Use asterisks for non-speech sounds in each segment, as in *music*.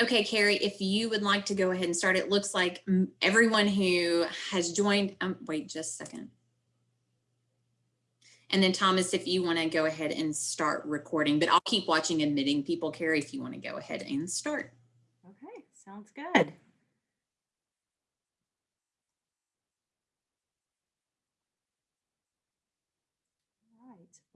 Okay, Carrie, if you would like to go ahead and start, it looks like everyone who has joined, um, wait just a second. And then Thomas, if you want to go ahead and start recording, but I'll keep watching admitting people, Carrie, if you want to go ahead and start. Okay, sounds good.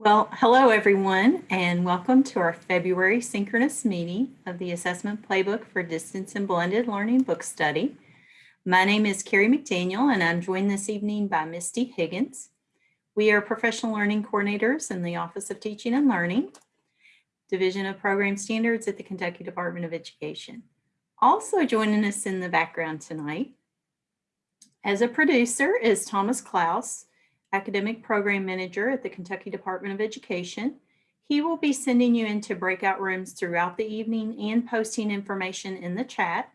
Well, hello everyone and welcome to our February synchronous meeting of the Assessment Playbook for Distance and Blended Learning Book Study. My name is Carrie McDaniel and I'm joined this evening by Misty Higgins. We are professional learning coordinators in the Office of Teaching and Learning, Division of Program Standards at the Kentucky Department of Education. Also joining us in the background tonight as a producer is Thomas Klaus, Academic Program Manager at the Kentucky Department of Education. He will be sending you into breakout rooms throughout the evening and posting information in the chat.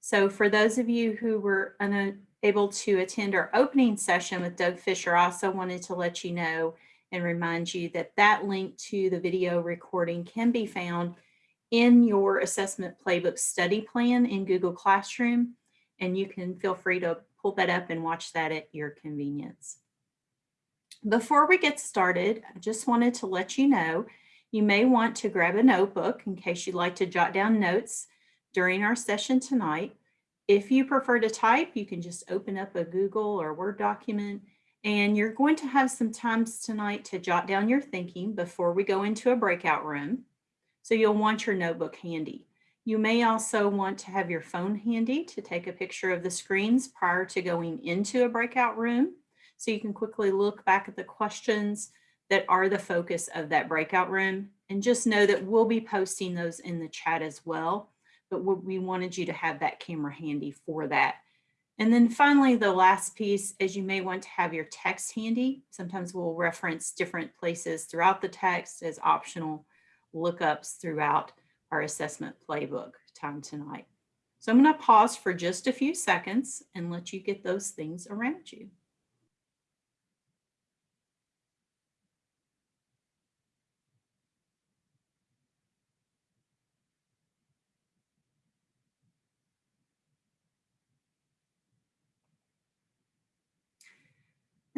So for those of you who were unable to attend our opening session with Doug Fisher, I also wanted to let you know and remind you that that link to the video recording can be found in your assessment playbook study plan in Google Classroom, and you can feel free to pull that up and watch that at your convenience. Before we get started, I just wanted to let you know, you may want to grab a notebook in case you'd like to jot down notes during our session tonight. If you prefer to type, you can just open up a Google or Word document and you're going to have some times tonight to jot down your thinking before we go into a breakout room. So you'll want your notebook handy. You may also want to have your phone handy to take a picture of the screens prior to going into a breakout room. So you can quickly look back at the questions that are the focus of that breakout room. And just know that we'll be posting those in the chat as well. But we wanted you to have that camera handy for that. And then finally, the last piece is you may want to have your text handy. Sometimes we'll reference different places throughout the text as optional lookups throughout our assessment playbook time tonight. So I'm going to pause for just a few seconds and let you get those things around you.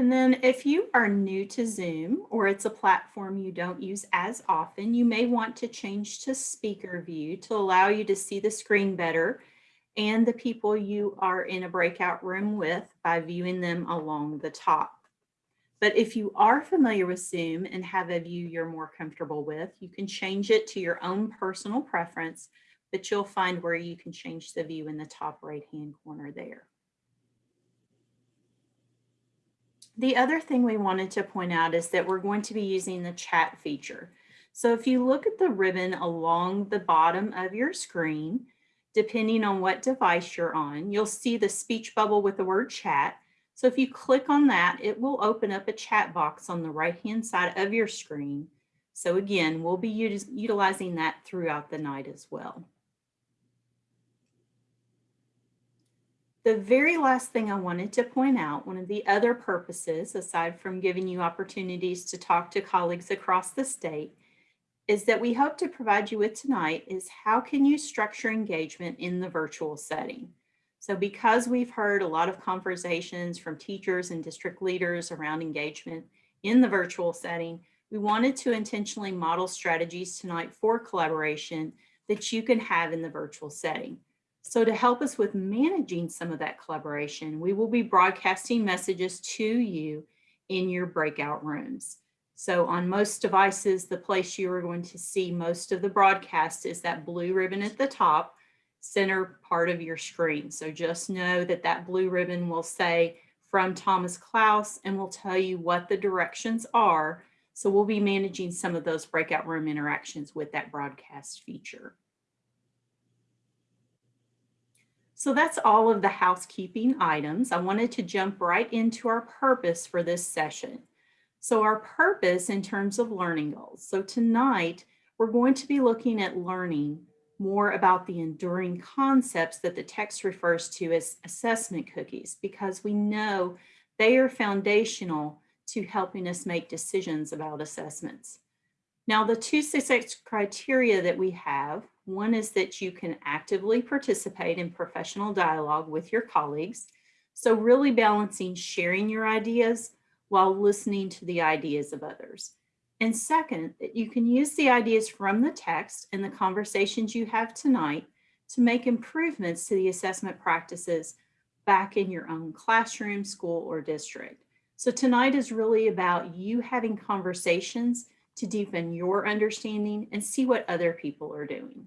And then if you are new to Zoom or it's a platform you don't use as often, you may want to change to speaker view to allow you to see the screen better and the people you are in a breakout room with by viewing them along the top. But if you are familiar with Zoom and have a view you're more comfortable with, you can change it to your own personal preference, but you'll find where you can change the view in the top right hand corner there. The other thing we wanted to point out is that we're going to be using the chat feature. So if you look at the ribbon along the bottom of your screen, depending on what device you're on, you'll see the speech bubble with the word chat. So if you click on that, it will open up a chat box on the right-hand side of your screen. So again, we'll be utilizing that throughout the night as well. The very last thing I wanted to point out, one of the other purposes, aside from giving you opportunities to talk to colleagues across the state, is that we hope to provide you with tonight is how can you structure engagement in the virtual setting? So because we've heard a lot of conversations from teachers and district leaders around engagement in the virtual setting, we wanted to intentionally model strategies tonight for collaboration that you can have in the virtual setting. So to help us with managing some of that collaboration, we will be broadcasting messages to you in your breakout rooms. So on most devices, the place you are going to see most of the broadcast is that blue ribbon at the top, center part of your screen. So just know that that blue ribbon will say from Thomas Klaus and will tell you what the directions are. So we'll be managing some of those breakout room interactions with that broadcast feature. So that's all of the housekeeping items. I wanted to jump right into our purpose for this session. So our purpose in terms of learning goals. So tonight, we're going to be looking at learning more about the enduring concepts that the text refers to as assessment cookies, because we know they are foundational to helping us make decisions about assessments. Now, the two success criteria that we have One is that you can actively participate in professional dialogue with your colleagues. So really balancing sharing your ideas while listening to the ideas of others. And second, that you can use the ideas from the text and the conversations you have tonight to make improvements to the assessment practices back in your own classroom, school, or district. So tonight is really about you having conversations to deepen your understanding and see what other people are doing.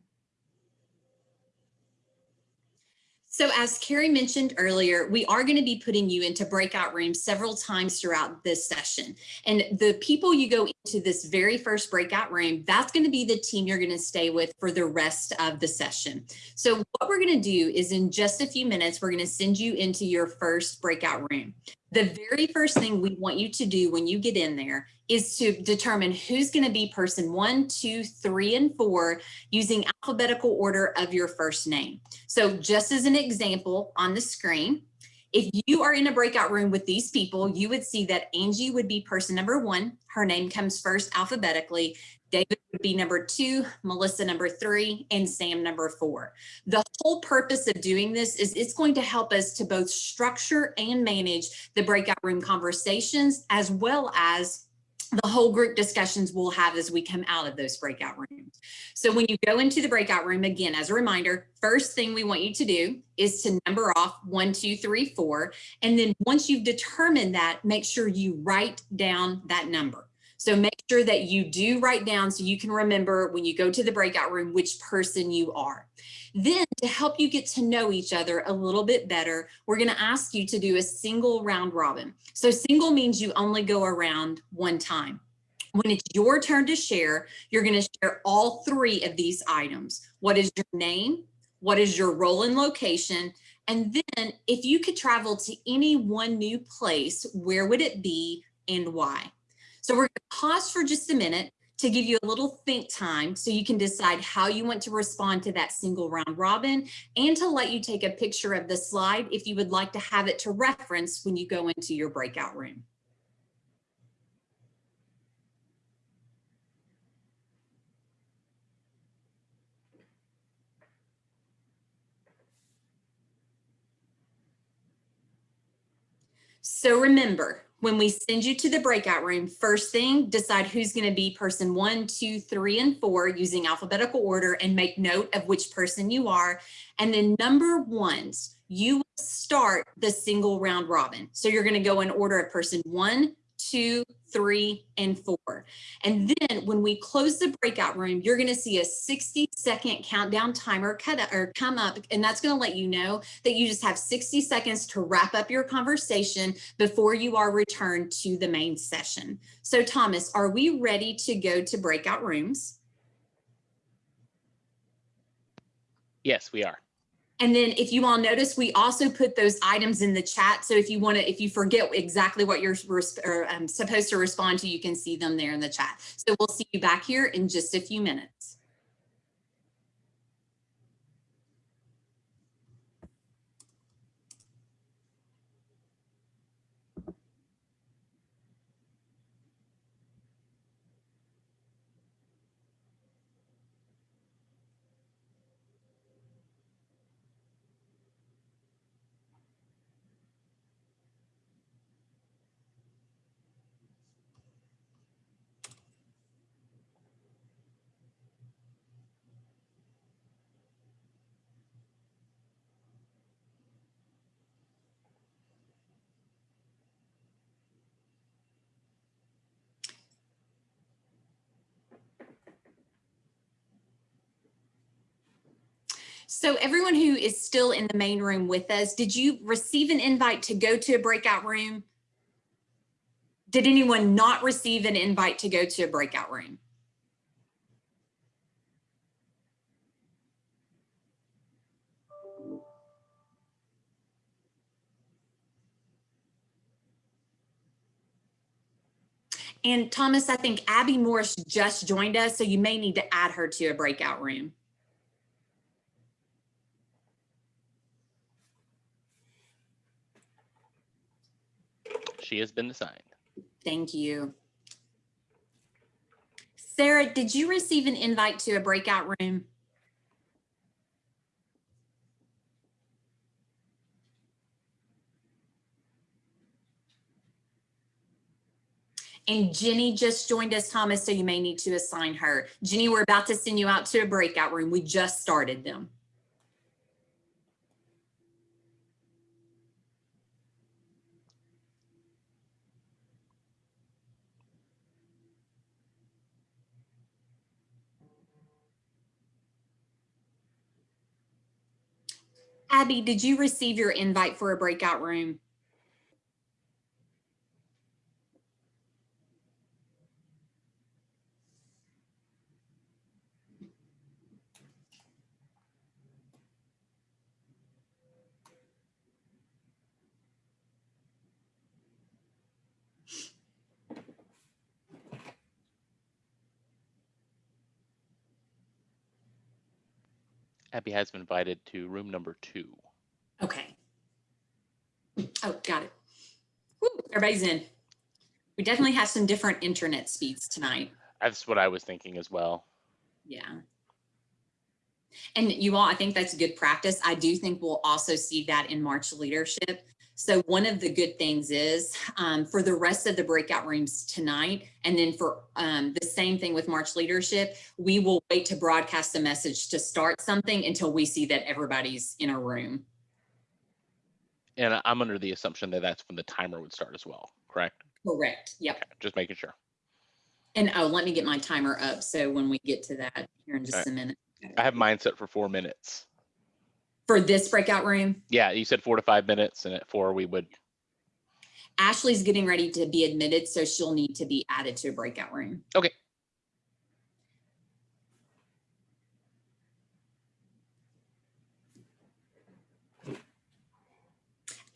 So as Carrie mentioned earlier, we are going to be putting you into breakout rooms several times throughout this session. And the people you go into this very first breakout room, that's going to be the team you're going to stay with for the rest of the session. So what we're going to do is in just a few minutes, we're going to send you into your first breakout room. The very first thing we want you to do when you get in there is to determine who's going to be person one, two, three, and four using alphabetical order of your first name. So just as an example on the screen, if you are in a breakout room with these people, you would see that Angie would be person number one. Her name comes first alphabetically. David would be number two, Melissa number three, and Sam number four. The whole purpose of doing this is it's going to help us to both structure and manage the breakout room conversations as well as the whole group discussions we'll have as we come out of those breakout rooms. So when you go into the breakout room, again, as a reminder, first thing we want you to do is to number off one, two, three, four. And then once you've determined that, make sure you write down that number. So make sure that you do write down so you can remember when you go to the breakout room which person you are. Then to help you get to know each other a little bit better, we're going to ask you to do a single round robin. So single means you only go around one time. When it's your turn to share, you're going to share all three of these items. What is your name? What is your role and location? And then if you could travel to any one new place, where would it be and why? So we're going to pause for just a minute to give you a little think time so you can decide how you want to respond to that single round robin and to let you take a picture of the slide if you would like to have it to reference when you go into your breakout room. So remember, when we send you to the breakout room, first thing, decide who's going to be person one, two, three, and four using alphabetical order and make note of which person you are. And then number ones, you will start the single round robin. So you're going to go in order of person one, two, three, and four. And then when we close the breakout room, you're going to see a 60 second countdown timer cut up, or come up, and that's going to let you know that you just have 60 seconds to wrap up your conversation before you are returned to the main session. So Thomas, are we ready to go to breakout rooms? Yes, we are. And then if you all notice, we also put those items in the chat. So if you want to, if you forget exactly what you're or, um, supposed to respond to, you can see them there in the chat. So we'll see you back here in just a few minutes. So everyone who is still in the main room with us, did you receive an invite to go to a breakout room? Did anyone not receive an invite to go to a breakout room? And Thomas, I think Abby Morris just joined us, so you may need to add her to a breakout room. She has been assigned. Thank you. Sarah, did you receive an invite to a breakout room? And Jenny just joined us, Thomas, so you may need to assign her. Jenny, we're about to send you out to a breakout room. We just started them. Abby, did you receive your invite for a breakout room? Abby has been invited to room number two. Okay. Oh, got it. Woo, everybody's in. We definitely have some different internet speeds tonight. That's what I was thinking as well. Yeah. And you all, I think that's good practice. I do think we'll also see that in March leadership. So one of the good things is um, for the rest of the breakout rooms tonight, and then for um, the same thing with March leadership, we will wait to broadcast the message to start something until we see that everybody's in a room. And I'm under the assumption that that's when the timer would start as well, correct? Correct. Yep. Okay, Just making sure. And oh, let me get my timer up. So when we get to that here in just Okay. a minute. I have mine set for four minutes. For this breakout room, Yeah, you said four to five minutes and at four we would, Ashley's getting ready to be admitted, so she'll need to be added to a breakout room. Okay.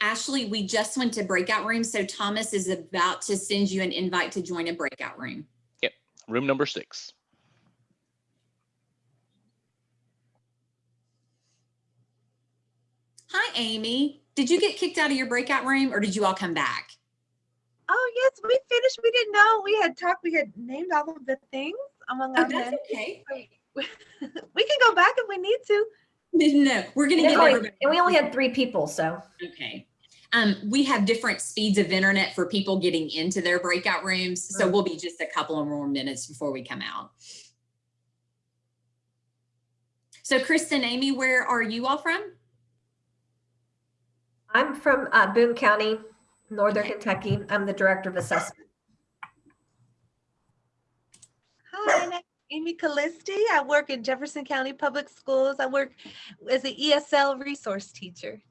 Ashley, we just went to breakout room, so Thomas is about to send you an invite to join a breakout room. Yep, room number six. Hi, Amy. Did you get kicked out of your breakout room or did you all come back? Oh, yes, we finished. We didn't know. We had talked, we had named all of the things among Oh, our that's men. okay. *laughs* *laughs* We can go back if we need to. *laughs* No, we're gonna And give only- everybody. and we only had three people, so. Okay. Um, we have different speeds of internet for people getting into their breakout rooms, so we'll be just a couple of more minutes before we come out. So Kristen, Amy, where are you all from? I'm from uh, Boone County, Northern Okay. Kentucky. I'm the Director of Assessment. Hi, I'm Amy Callisti. I work in Jefferson County Public Schools. I work as an ESL resource teacher.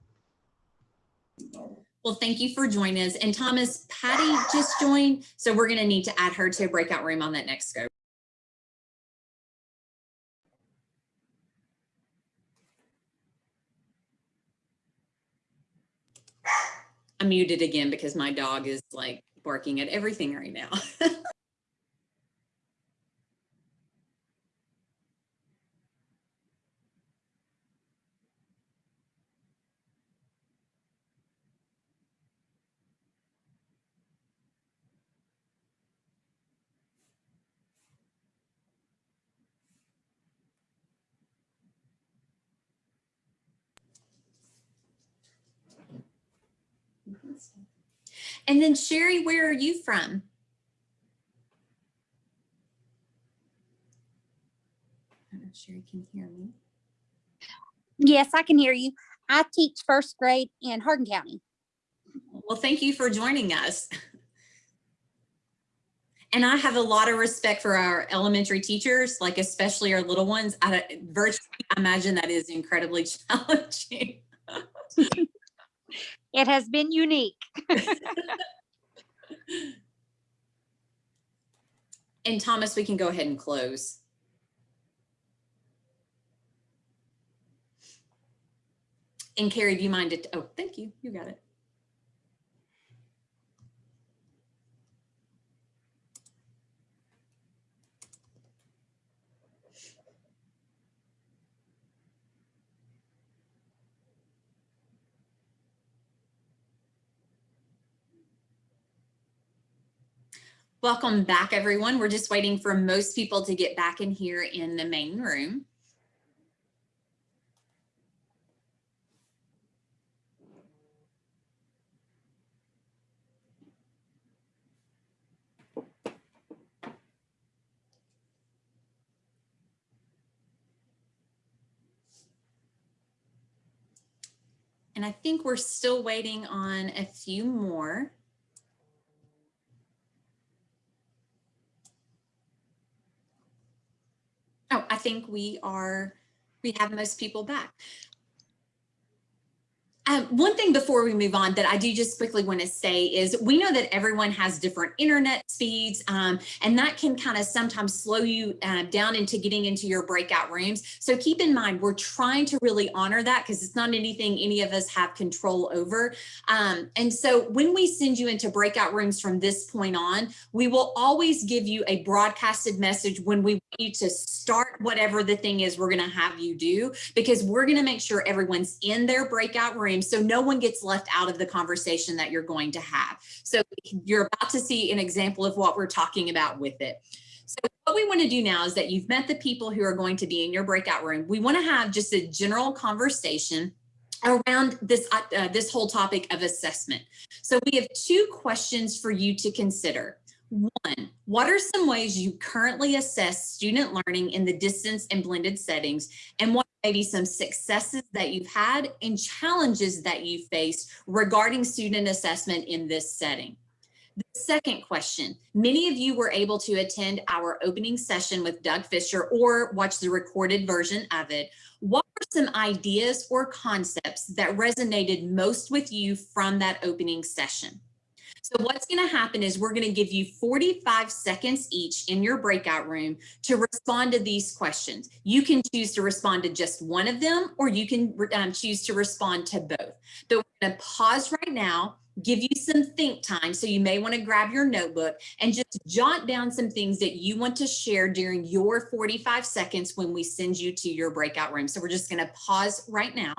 Well, thank you for joining us. And Thomas, Patty just joined, so we're gonna need to add her to a breakout room on that next scope. I'm muted again because my dog is like barking at everything right now. *laughs* And then Sherry, where are you from? I don't know if Sherry can hear me. Yes, I can hear you. I teach first grade in Hardin County. Well, thank you for joining us. *laughs* And I have a lot of respect for our elementary teachers, like especially our little ones. I virtually, I imagine that is incredibly *laughs* challenging. *laughs* It has been unique. *laughs* And Thomas, we can go ahead and close. And Carrie, do you mind it? Oh, thank you. You got it. Welcome back, everyone. We're just waiting for most people to get back in here in the main room. And I think we're still waiting on a few more. Oh, I think we are, we have most people back. Um, one thing before we move on that I do just quickly want to say is we know that everyone has different internet speeds um, and that can kind of sometimes slow you uh, down into getting into your breakout rooms. So keep in mind, we're trying to really honor that because it's not anything any of us have control over. Um, and so when we send you into breakout rooms from this point on, we will always give you a broadcasted message when we want you to start whatever the thing is we're going to have you do, because we're going to make sure everyone's in their breakout room so no one gets left out of the conversation that you're going to have. So you're about to see an example of what we're talking about with it. So what we want to do now is that you've met the people who are going to be in your breakout room. We want to have just a general conversation around this, uh, this whole topic of assessment. So we have two questions for you to consider. One, what are some ways you currently assess student learning in the distance and blended settings? And what maybe some successes that you've had and challenges that you faced regarding student assessment in this setting? The second question, many of you were able to attend our opening session with Doug Fisher or watch the recorded version of it. What were some ideas or concepts that resonated most with you from that opening session? So what's going to happen is we're going to give you 45 seconds each in your breakout room to respond to these questions. You can choose to respond to just one of them, or you can um, choose to respond to both. But we're going to pause right now, give you some think time. So you may want to grab your notebook and just jot down some things that you want to share during your 45 seconds when we send you to your breakout room. So we're just going to pause right now.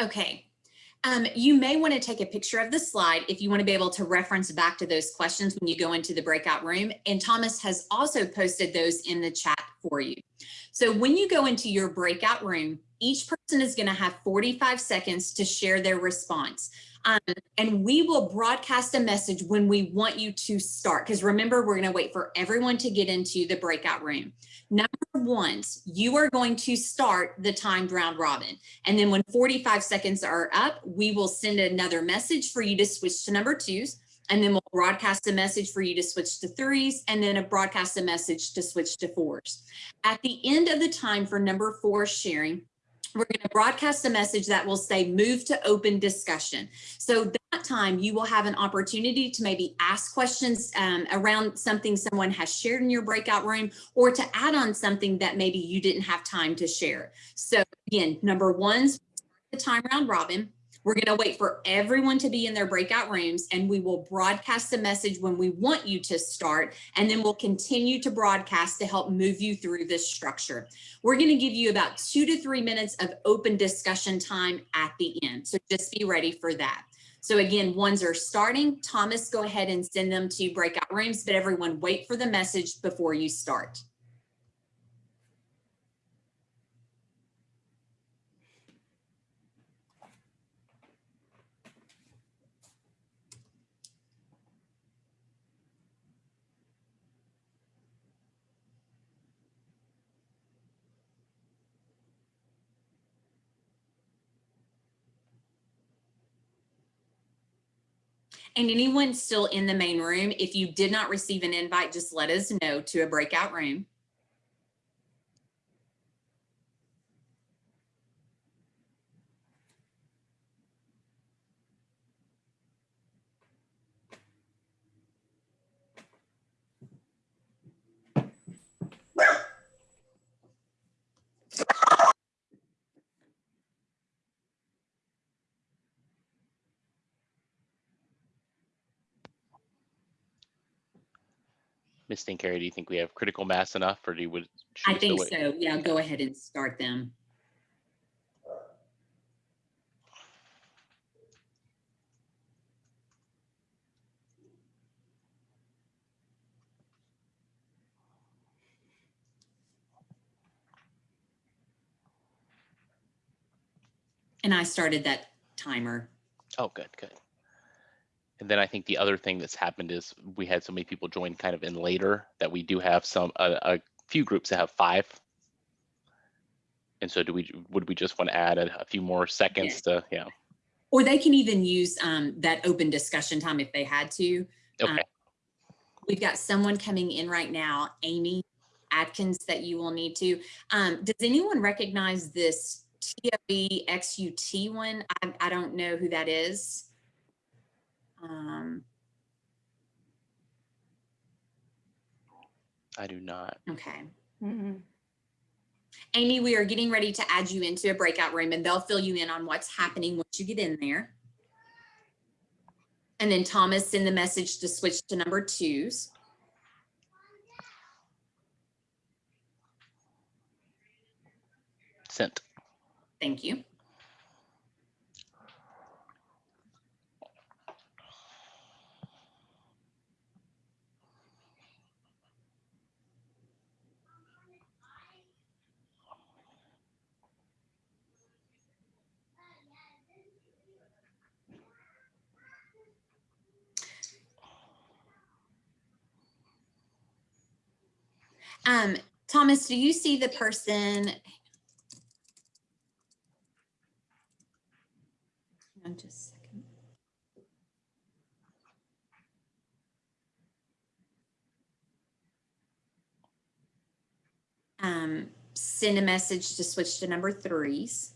Okay. Um, you may want to take a picture of the slide if you want to be able to reference back to those questions when you go into the breakout room. And Thomas has also posted those in the chat for you. So when you go into your breakout room, each person is going to have 45 seconds to share their response. Um, and we will broadcast a message when we want you to start. Because remember, we're going to wait for everyone to get into the breakout room. Number one, you are going to start the timed round robin. And then when 45 seconds are up, we will send another message for you to switch to number twos. And then we'll broadcast a message for you to switch to threes and then a broadcast a message to switch to fours. At the end of the time for number four sharing, we're going to broadcast a message that will say move to open discussion. So that time you will have an opportunity to maybe ask questions um, around something someone has shared in your breakout room or to add on something that maybe you didn't have time to share. So again, number one's the time round robin. We're going to wait for everyone to be in their breakout rooms and we will broadcast a message when we want you to start and then we'll continue to broadcast to help move you through this structure. We're going to give you about two to three minutes of open discussion time at the end. So just be ready for that. So again, ones are starting. Thomas, go ahead and send them to breakout rooms, but everyone wait for the message before you start. And anyone still in the main room, if you did not receive an invite, just let us know to a breakout room. Miss Carey, do you think we have critical mass enough or do you would? I think so. Yeah, go ahead and start them. And I started that timer. Oh, good, good. And then I think the other thing that's happened is we had so many people join kind of in later that we do have some, a, a few groups that have five. And so do we, would we just want to add a, a few more seconds to, yeah, Or they can even use um, that open discussion time if they had to. Um, okay, We've got someone coming in right now, Amy Atkins, that you will need to. Um, does anyone recognize this TOE XUT one? I, I don't know who that is. Um, I do not. okay. Mm-mm. Amy, we are getting ready to add you into a breakout room and they'll fill you in on what's happening once you get in there. And then Thomas, send the message to switch to number twos. Sent. Thank you. Um, Thomas, do you see the person? On just. Um, send a message to switch to number threes.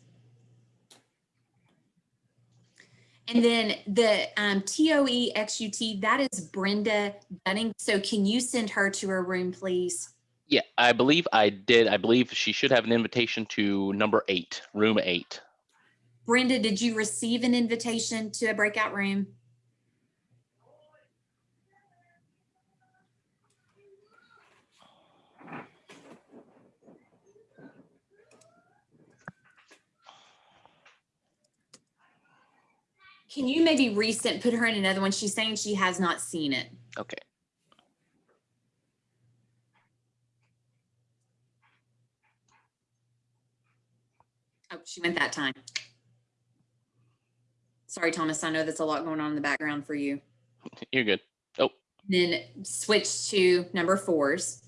And then the um, TOE XUT, that is Brenda Dunning. So can you send her to her room, please? Yeah, I believe I did. I believe she should have an invitation to number eight, room eight. Brenda, did you receive an invitation to a breakout room? Can you maybe resend, put her in another one? She's saying she has not seen it. Okay. She went that time. Sorry, Thomas, I know that's a lot going on in the background for you. *laughs* You're good. Oh, Then switch to number fours.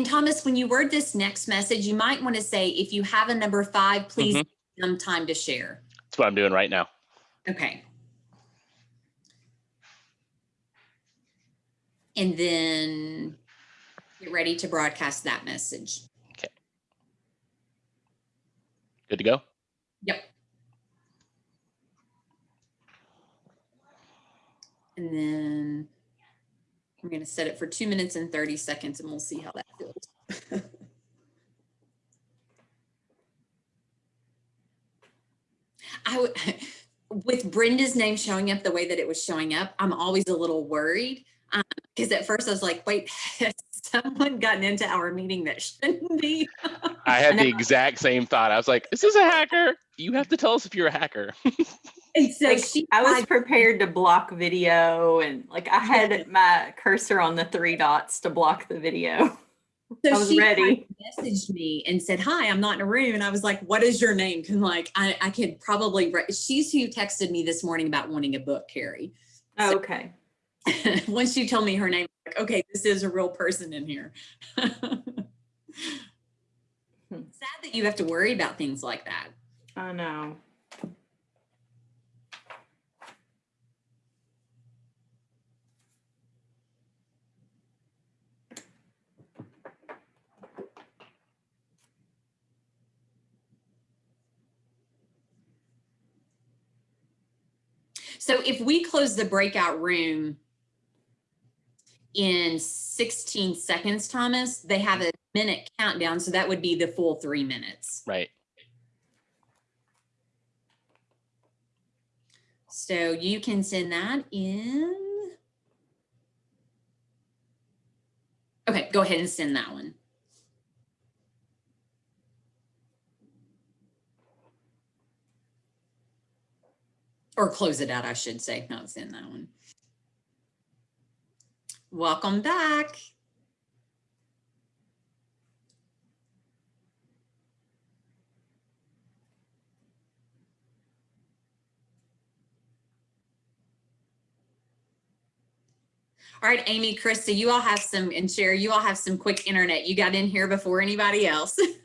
And Thomas, when you word this next message, you might want to say, if you have a number five, please Mhm. give them time to share. that's what I'm doing right now. Okay. And then get ready to broadcast that message. Okay. Good to go? Yep. And then I'm going to set it for two minutes and 30 seconds and we'll see how that feels. *laughs* I would, *laughs* with Brenda's name showing up the way that it was showing up, I'm always a little worried. Um, because at first I was like, wait, has *laughs* someone gotten into our meeting that shouldn't be? I had the exact same thought. I was like, this is this a hacker? You have to tell us if you're a hacker. And so Like, she, I was prepared to block video and like I had my cursor on the three dots to block the video. So I was she ready. Messaged me and said, "Hi, I'm not in a room." And I was like, "What is your name?" Can like I, I could probably. She's who texted me this morning about wanting a book, Carrie. Oh, okay. *laughs* Once she told me her name, like, okay, this is a real person in here. *laughs* Hmm. Sad that you have to worry about things like that. I know. So if we close the breakout room in 16 seconds, Thomas, they have a minute countdown. So that would be the full three minutes. Right. So you can send that in. Okay, go ahead and send that one. Or close it out, I should say, not send that one. Welcome back. All right, Amy, Krista, you all have some, and Sherry, you all have some quick internet. You got in here before anybody else.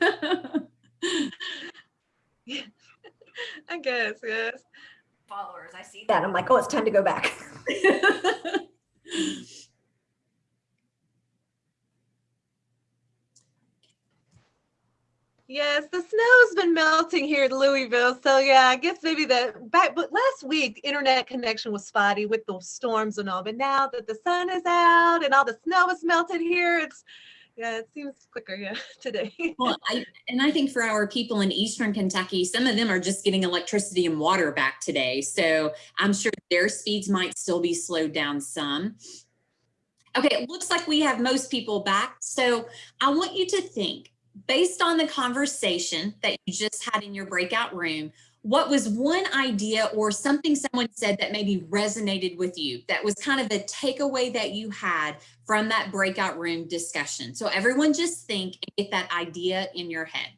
*laughs* *laughs* I guess, yes. Followers, I see that. I'm like, oh, it's time to go back. *laughs* Yes, the snow's been melting here in Louisville. So yeah, I guess maybe the back, but last week internet connection was spotty with the storms and all. But now that the sun is out and all the snow is melted here, it's yeah, it seems quicker, yeah, *laughs* today. Well, *laughs* I, and I think for our people in Eastern Kentucky, some of them are just getting electricity and water back today. So I'm sure their speeds might still be slowed down some. Okay, it looks like we have most people back. So I want you to think, based on the conversation that you just had in your breakout room, what was one idea or something someone said that maybe resonated with you that was kind of the takeaway that you had from that breakout room discussion? So everyone just think and get that idea in your head.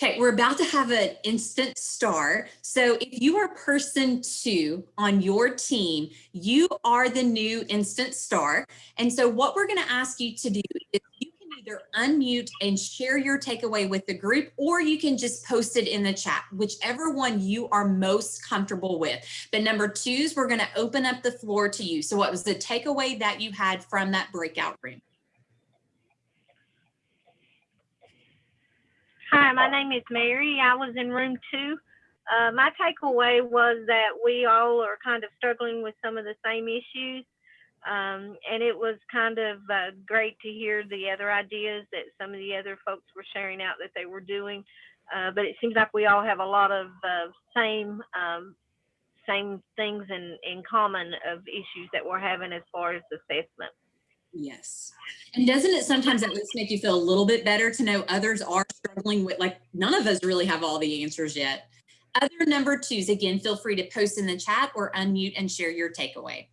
Okay, we're about to have an instant star. So if you are person two on your team, you are the new instant star. And so what we're gonna ask you to do is either unmute and share your takeaway with the group, or you can just post it in the chat, whichever one you are most comfortable with. But number twos, we're gonna open up the floor to you. So what was the takeaway that you had from that breakout room? Hi, my name is Mary. I was in room two. Uh, my takeaway was that we all are kind of struggling with some of the same issues. Um, and it was kind of uh, great to hear the other ideas that some of the other folks were sharing out that they were doing. Uh, but it seems like we all have a lot of uh, same um, same things in, in common of issues that we're having as far as assessment. Yes. And doesn't it sometimes at least make you feel a little bit better to know others are struggling with, like, none of us really have all the answers yet. Other number twos, again, feel free to post in the chat or unmute and share your takeaway.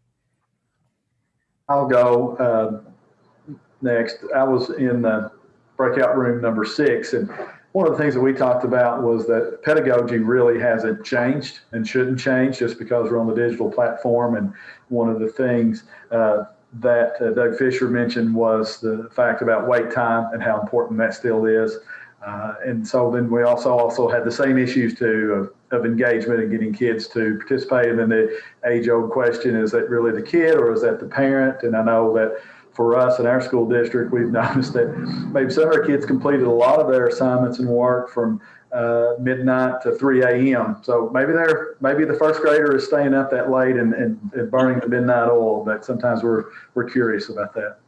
I'll go uh, next. I was in the breakout room number six, and one of the things that we talked about was that pedagogy really hasn't changed and shouldn't change just because we're on the digital platform. And one of the things uh, that uh, Doug Fisher mentioned was the fact about wait time and how important that still is. Uh, and so then we also also had the same issues too of, of engagement and getting kids to participate. And then the age old question, is that really the kid or is that the parent? And I know that for us in our school district, we've *laughs* noticed that maybe some of our kids completed a lot of their assignments and work from uh, midnight to 3 a.m. So maybe they're maybe the first grader is staying up that late and, and, and burning the midnight oil. But sometimes we're we're curious about that.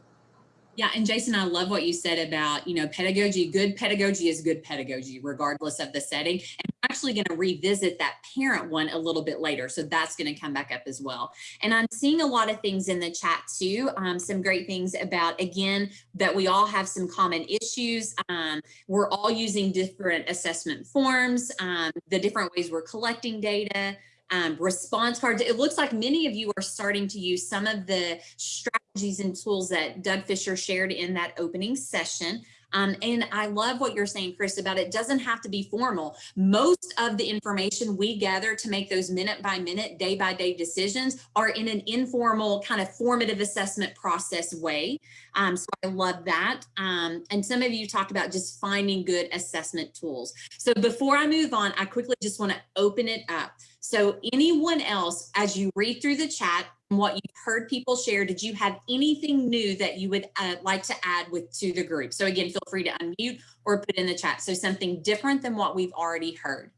Yeah, and Jason, I love what you said about, you know, pedagogy. Good pedagogy is good pedagogy, regardless of the setting. And I'm actually going to revisit that parent one a little bit later. So that's going to come back up as well. And I'm seeing a lot of things in the chat too. Um, some great things about, again, that we all have some common issues. Um, we're all using different assessment forms, um, the different ways we're collecting data um, response cards. It looks like many of you are starting to use some of the strategies and tools that Doug Fisher shared in that opening session. Um, and I love what you're saying, Chris, about it doesn't have to be formal. Most of the information we gather to make those minute by minute, day by day decisions are in an informal kind of formative assessment process way. Um, so I love that. Um, and some of you talked about just finding good assessment tools. So before I move on, I quickly just want to open it up. So anyone else, as you read through the chat and what you've heard people share, did you have anything new that you would uh, like to add with to the group? So again, feel free to unmute or put in the chat. So something different than what we've already heard.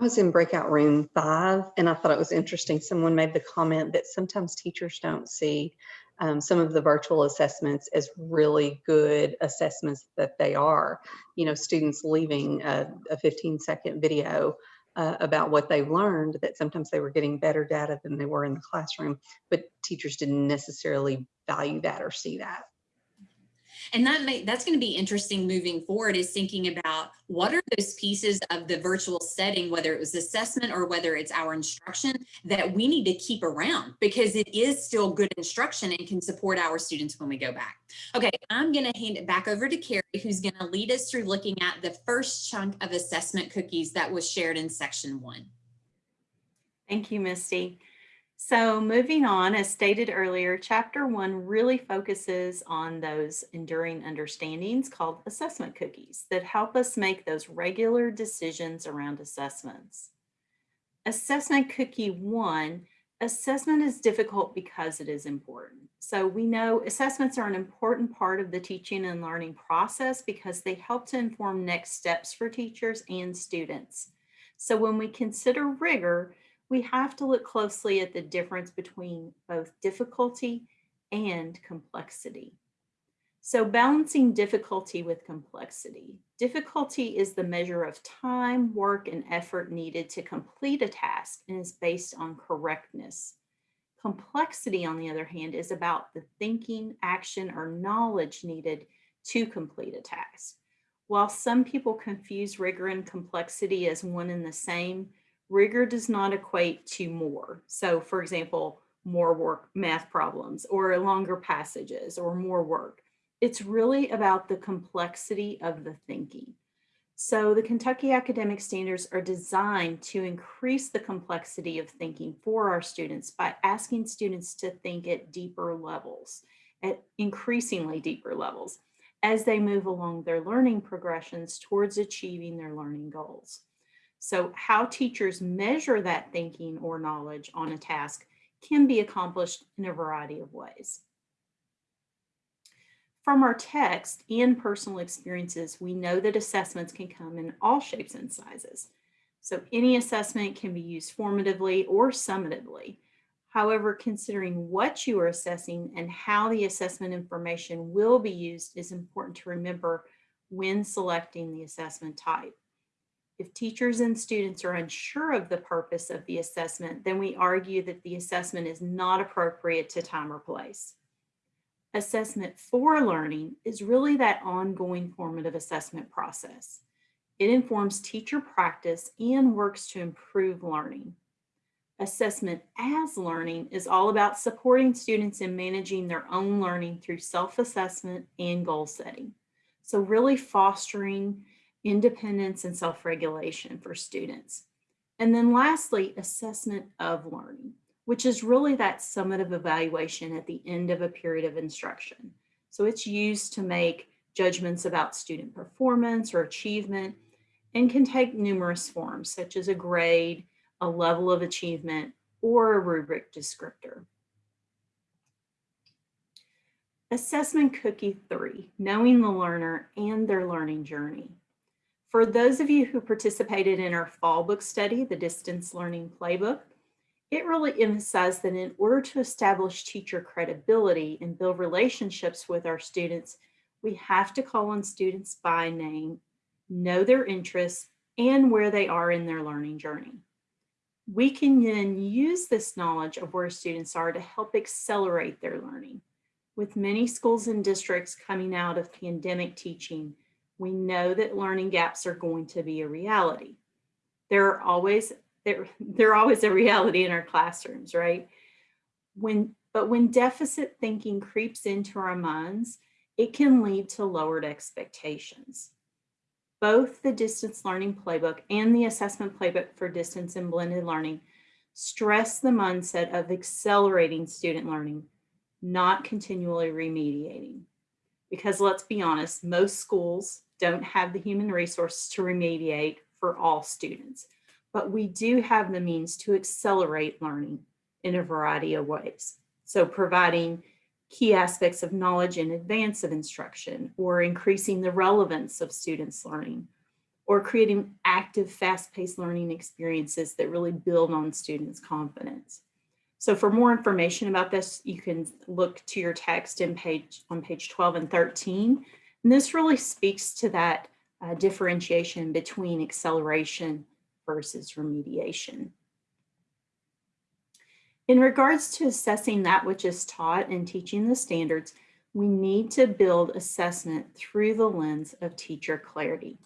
I was in breakout room five and I thought it was interesting. Someone made the comment that sometimes teachers don't see um, some of the virtual assessments as really good assessments that they are. You know, students leaving a, a 15 second video uh, about what they've learned that sometimes they were getting better data than they were in the classroom, but teachers didn't necessarily value that or see that. And that may, that's going to be interesting moving forward is thinking about what are those pieces of the virtual setting, whether it was assessment or whether it's our instruction that we need to keep around because it is still good instruction and can support our students when we go back. Okay, I'm going to hand it back over to Carrie, who's going to lead us through looking at the first chunk of assessment cookies that was shared in section one. Thank you, Misty. So moving on, as stated earlier, chapter one really focuses on those enduring understandings called assessment cookies that help us make those regular decisions around assessments. Assessment cookie one, assessment is difficult because it is important. So we know assessments are an important part of the teaching and learning process because they help to inform next steps for teachers and students. So when we consider rigor, we have to look closely at the difference between both difficulty and complexity. So balancing difficulty with complexity. Difficulty is the measure of time, work, and effort needed to complete a task and is based on correctness. Complexity, on the other hand, is about the thinking, action, or knowledge needed to complete a task. While some people confuse rigor and complexity as one and the same, rigor does not equate to more. So for example, more work math problems or longer passages or more work. It's really about the complexity of the thinking. So the Kentucky Academic Standards are designed to increase the complexity of thinking for our students by asking students to think at deeper levels, at increasingly deeper levels, as they move along their learning progressions towards achieving their learning goals. So how teachers measure that thinking or knowledge on a task can be accomplished in a variety of ways. From our text and personal experiences, we know that assessments can come in all shapes and sizes. So any assessment can be used formatively or summatively. However, considering what you are assessing and how the assessment information will be used is important to remember when selecting the assessment type. If teachers and students are unsure of the purpose of the assessment, then we argue that the assessment is not appropriate to time or place. Assessment for learning is really that ongoing formative assessment process. It informs teacher practice and works to improve learning. Assessment as learning is all about supporting students in managing their own learning through self-assessment and goal setting. So really fostering independence and self-regulation for students. And then lastly, assessment of learning, which is really that summative evaluation at the end of a period of instruction. So it's used to make judgments about student performance or achievement and can take numerous forms such as a grade, a level of achievement, or a rubric descriptor. Assessment cookie three, knowing the learner and their learning journey. For those of you who participated in our fall book study, the Distance Learning Playbook, it really emphasized that in order to establish teacher credibility and build relationships with our students, we have to call on students by name, know their interests, and where they are in their learning journey. We can then use this knowledge of where students are to help accelerate their learning. With many schools and districts coming out of pandemic teaching, we know that learning gaps are going to be a reality. There are always there, *laughs* they're always a reality in our classrooms, right? When, but when deficit thinking creeps into our minds, it can lead to lowered expectations. Both the distance learning playbook and the assessment playbook for distance and blended learning stress the mindset of accelerating student learning, not continually remediating. Because let's be honest, most schools don't have the human resources to remediate for all students. but we do have the means to accelerate learning in a variety of ways. So providing key aspects of knowledge in advance of instruction or increasing the relevance of students learning or creating active fast-paced learning experiences that really build on students confidence. So for more information about this, you can look to your text in page on page 12 and 13. And this really speaks to that uh, differentiation between acceleration versus remediation. In regards to assessing that which is taught and teaching the standards, we need to build assessment through the lens of teacher clarity.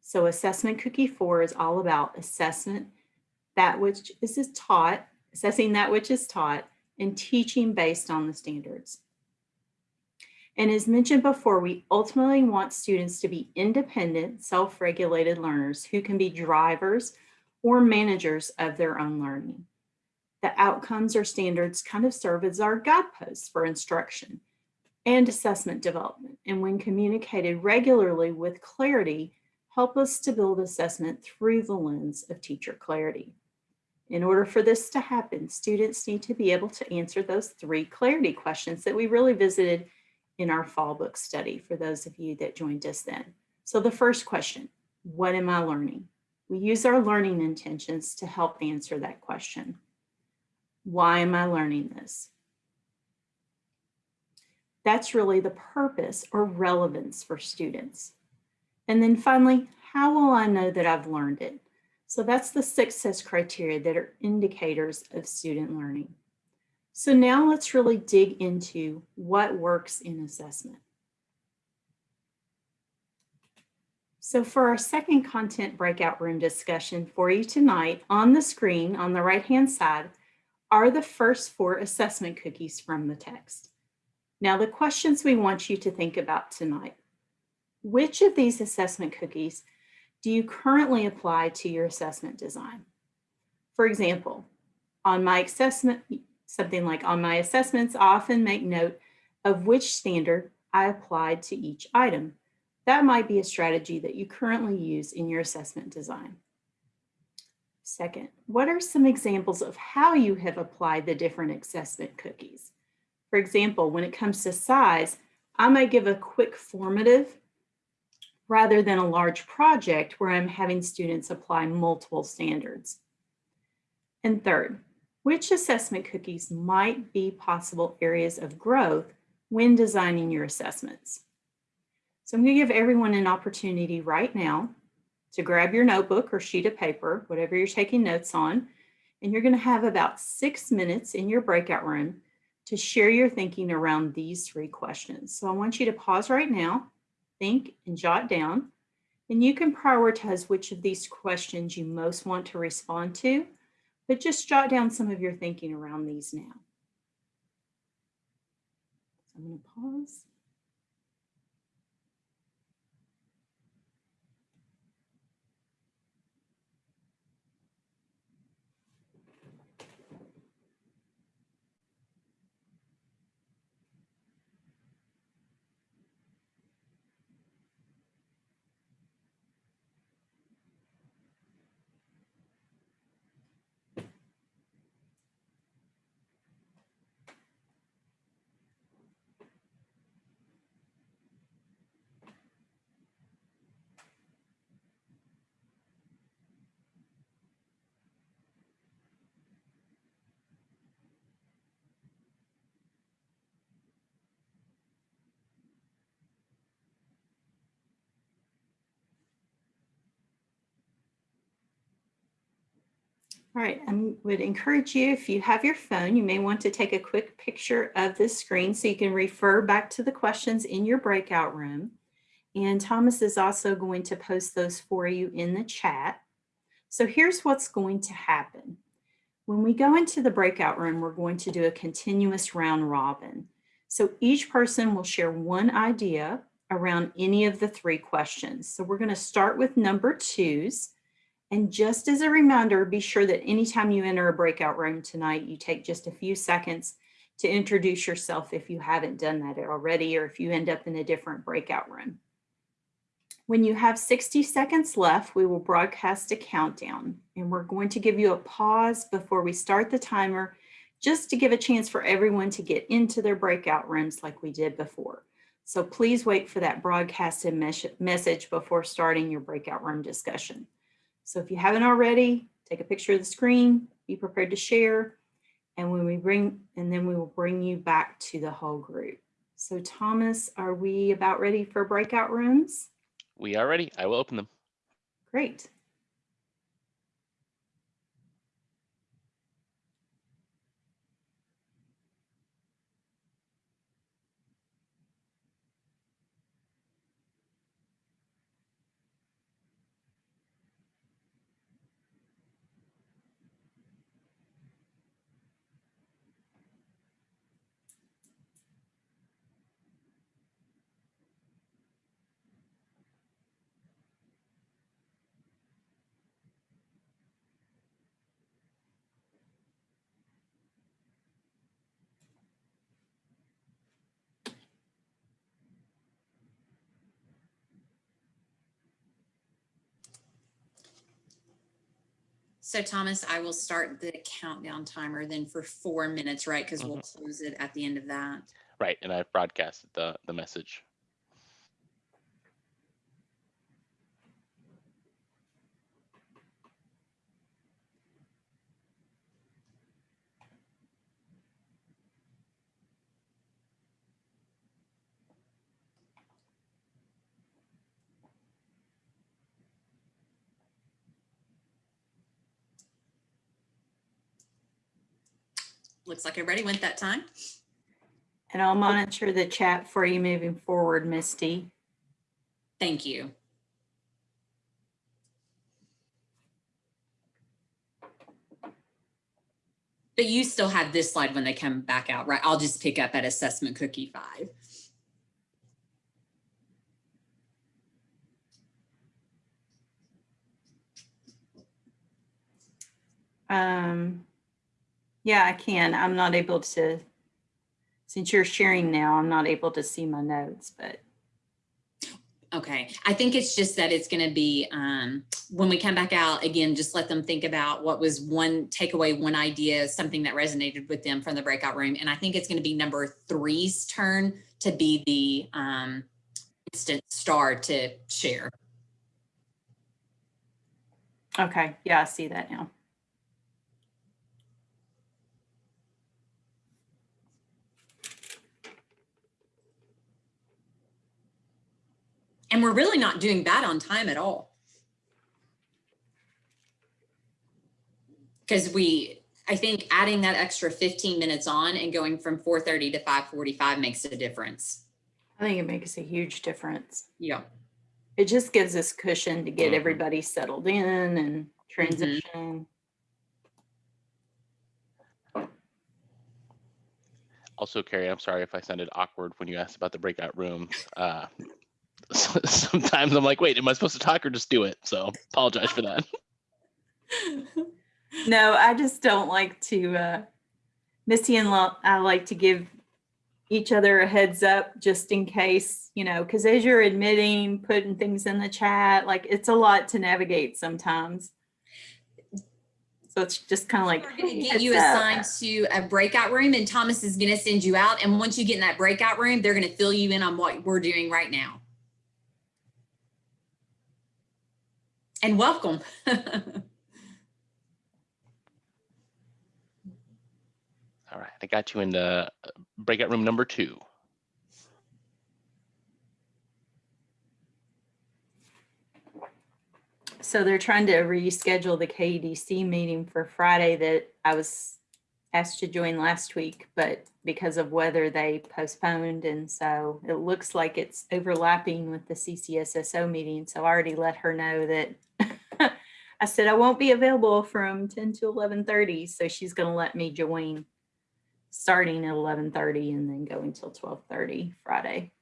So assessment cookie four is all about assessment, that which is taught, assessing that which is taught and teaching based on the standards. And as mentioned before, we ultimately want students to be independent, self-regulated learners who can be drivers or managers of their own learning. The outcomes or standards kind of serve as our guideposts for instruction and assessment development. And when communicated regularly with clarity, help us to build assessment through the lens of teacher clarity. In order for this to happen, students need to be able to answer those three clarity questions that we really visited in our fall book study for those of you that joined us then. So the first question, what am I learning? We use our learning intentions to help answer that question. Why am I learning this? That's really the purpose or relevance for students. And then finally, how will I know that I've learned it? So that's the success criteria that are indicators of student learning. So now let's really dig into what works in assessment. So for our second content breakout room discussion for you tonight, on the screen on the right-hand side are the first four assessment cookies from the text. Now the questions we want you to think about tonight. Which of these assessment cookies do you currently apply to your assessment design? For example, on my assessment, something like on my assessments, I often make note of which standard I applied to each item. That might be a strategy that you currently use in your assessment design. Second, what are some examples of how you have applied the different assessment cookies? For example, when it comes to size, I might give a quick formative rather than a large project where I'm having students apply multiple standards. And third, which assessment cookies might be possible areas of growth when designing your assessments? So I'm going to give everyone an opportunity right now to grab your notebook or sheet of paper, whatever you're taking notes on, and you're going to have about six minutes in your breakout room to share your thinking around these three questions. So I want you to pause right now, think and jot down, and you can prioritize which of these questions you most want to respond to, but just jot down some of your thinking around these now. So I'm going to pause. All right, I would encourage you, if you have your phone, you may want to take a quick picture of this screen so you can refer back to the questions in your breakout room. And Thomas is also going to post those for you in the chat. So here's what's going to happen. When we go into the breakout room, we're going to do a continuous round robin. So each person will share one idea around any of the three questions. So we're going to start with number twos. And just as a reminder, be sure that anytime you enter a breakout room tonight, you take just a few seconds to introduce yourself if you haven't done that already, or if you end up in a different breakout room. When you have 60 seconds left, we will broadcast a countdown and we're going to give you a pause before we start the timer just to give a chance for everyone to get into their breakout rooms like we did before. So please wait for that broadcasted mes- message before starting your breakout room discussion. So if you haven't already, take a picture of the screen, be prepared to share, and when we bring, and then we will bring you back to the whole group. So Thomas, are we about ready for breakout rooms? We are ready. I will open them. Great. So Thomas, I will start the countdown timer then for four minutes, right? Because we'll mm-hmm. close it at the end of that. Right, and I've broadcasted the the message. Looks like everybody went that time. And I'll monitor the chat for you moving forward, Misty. Thank you. But you still have this slide when they come back out, right? I'll just pick up at assessment cookie five. Um, yeah, I can. I'm not able to, since you're sharing now, I'm not able to see my notes, but Okay, I think it's just that it's gonna be, um, when we come back out, again, just let them think about what was one takeaway, one idea, something that resonated with them from the breakout room. And I think it's gonna be number three's turn to be the, um, instant star to share. okay, yeah, I see that now. And we're really not doing bad on time at all. Because we, I think adding that extra 15 minutes on and going from 4:30 to 5:45 makes a difference. I think it makes a huge difference. Yeah. It just gives us cushion to get Mhm. everybody settled in and transition. Also, Carrie, I'm sorry if I sounded awkward when you asked about the breakout rooms. Uh, *laughs* sometimes I'm like, wait, am I supposed to talk or just do it? So apologize for that. *laughs* No, I just don't like to, uh, Misty and Lo- I like to give each other a heads up just in case, you know, because as you're admitting, putting things in the chat, like it's a lot to navigate sometimes. So it's just kind of like. We're gonna get you heads up." assigned to a breakout room and Thomas is gonna send you out. And once you get in that breakout room, they're gonna fill you in on what we're doing right now. And welcome. *laughs* All right, I got you in the breakout room number two. So they're trying to reschedule the KEDC meeting for Friday that I was asked to join last week, but because of weather, they postponed. And so it looks like it's overlapping with the CCSSO meeting. So I already let her know that *laughs* I said I won't be available from 10 to 11:30. So she's going to let me join starting at 11:30 and then go until 12:30 Friday.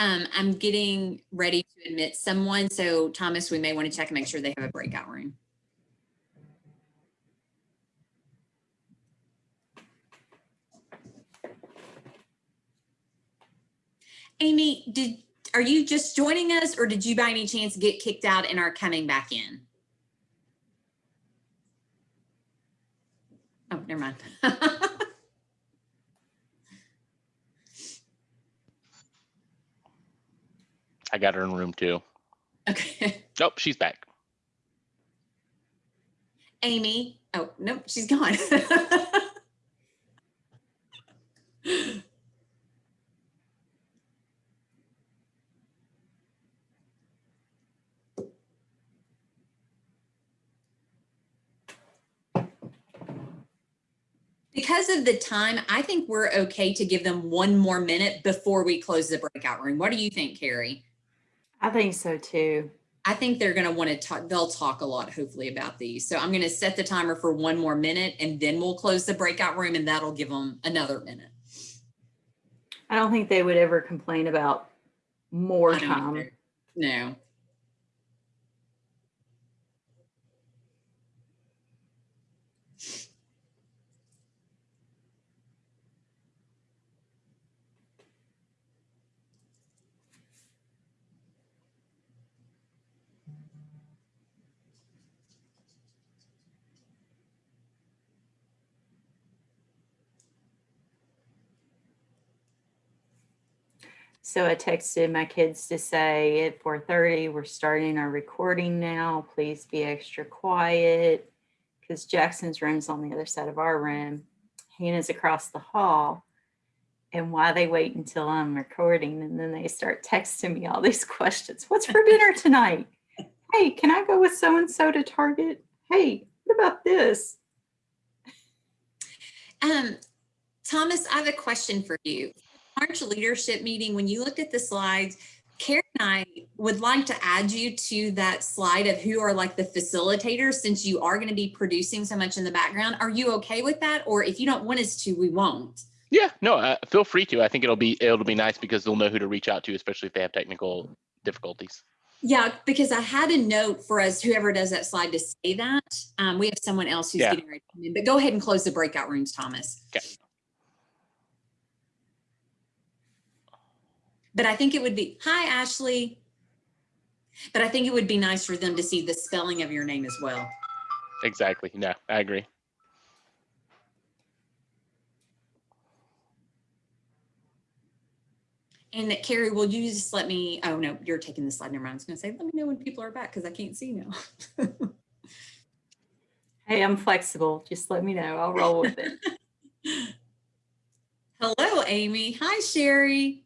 Um, I'm getting ready to admit someone. So Thomas, we may want to check and make sure they have a breakout room. Amy, did, are you just joining us or did you by any chance get kicked out and are coming back in? Oh, never mind. *laughs* I got her in room two. Okay. *laughs* Nope, she's back. Amy, oh, nope, she's gone. *laughs* Because of the time, I think we're okay to give them one more minute before we close the breakout room. What do you think, Carrie? I think so too. I think they're going to want to talk, they'll talk a lot hopefully about these. So I'm going to set the timer for one more minute and then we'll close the breakout room and that'll give them another minute. I don't think they would ever complain about more time. either. No. So I texted my kids to say at four thirty, we're starting our recording now. Please be extra quiet. Because Jackson's room's on the other side of our room. Hannah's across the hall. And why they wait until I'm recording and then they start texting me all these *laughs* questions. What's for dinner *laughs* tonight? Hey, can I go with so-and-so to Target? Hey, what about this? Um, Thomas, I have a question for you. March leadership meeting, when you looked at the slides, Karen and I would like to add you to that slide of who are like the facilitators, since you are going to be producing so much in the background. Are you okay with that? Or if you don't want us to, we won't. Yeah, no, uh, feel free to. I think it'll be it'll be nice because they'll know who to reach out to, especially if they have technical difficulties. Yeah, because I had a note for us, whoever does that slide to say that. Um, we have someone else who's Yeah. getting ready to come in, but go ahead and close the breakout rooms, Thomas. Okay. But I think it would be, hi, Ashley. But I think it would be nice for them to see the spelling of your name as well. Exactly. No, I agree. And that Carrie, will you just let me, oh no, you're taking the slide. Never mind. I was gonna say, let me know when people are back because I can't see now. *laughs* Hey, I'm flexible. Just let me know. I'll roll with it. *laughs* Hello, Amy. Hi, Sherry.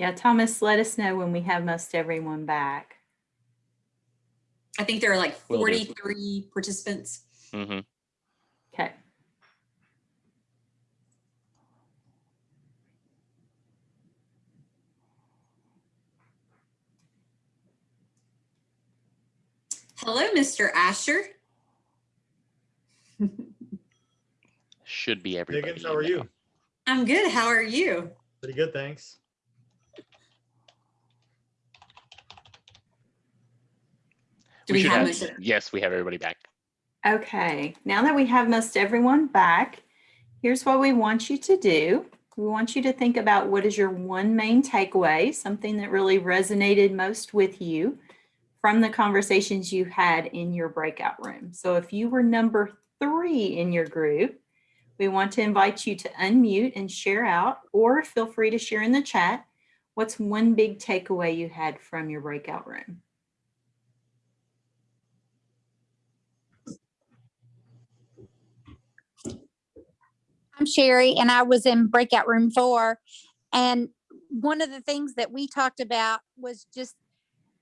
Yeah, Thomas, let us know when we have most everyone back. I think there are like 43 participants. hmm Okay. Hello, Mr. Asher. Should be everybody. Higgins, how are now. you? I'm good. How are you? Pretty good, thanks. Do we should have have- Yes, we have everybody back. Okay, now that we have most everyone back, here's what we want you to do. We want you to think about what is your one main takeaway, something that really resonated most with you from the conversations you had in your breakout room. So if you were number three in your group, we want to invite you to unmute and share out, or feel free to share in the chat. What's one big takeaway you had from your breakout room? I'm Sherry and I was in breakout room four. And one of the things that we talked about was just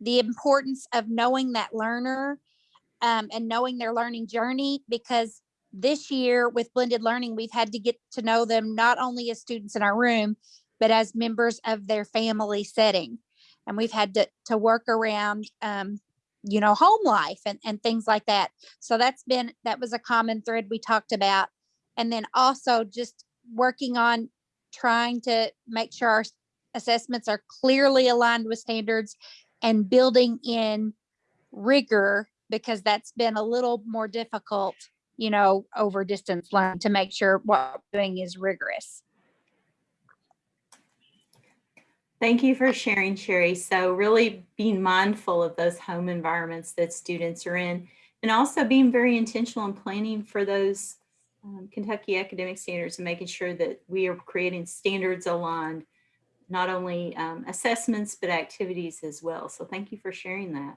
the importance of knowing that learner um, and knowing their learning journey because this year with blended learning, we've had to get to know them not only as students in our room, but as members of their family setting. And we've had to, to work around um, you know, home life and, and things like that. So that's been, that was a common thread we talked about. And then also just working on trying to make sure our assessments are clearly aligned with standards and building in rigor because that's been a little more difficult, you know, over distance learning to make sure what we're doing is rigorous. Thank you for sharing, Sherry. So really being mindful of those home environments that students are in and also being very intentional in planning for those um, Kentucky academic standards and making sure that we are creating standards aligned, not only um, assessments, but activities as well. So thank you for sharing that.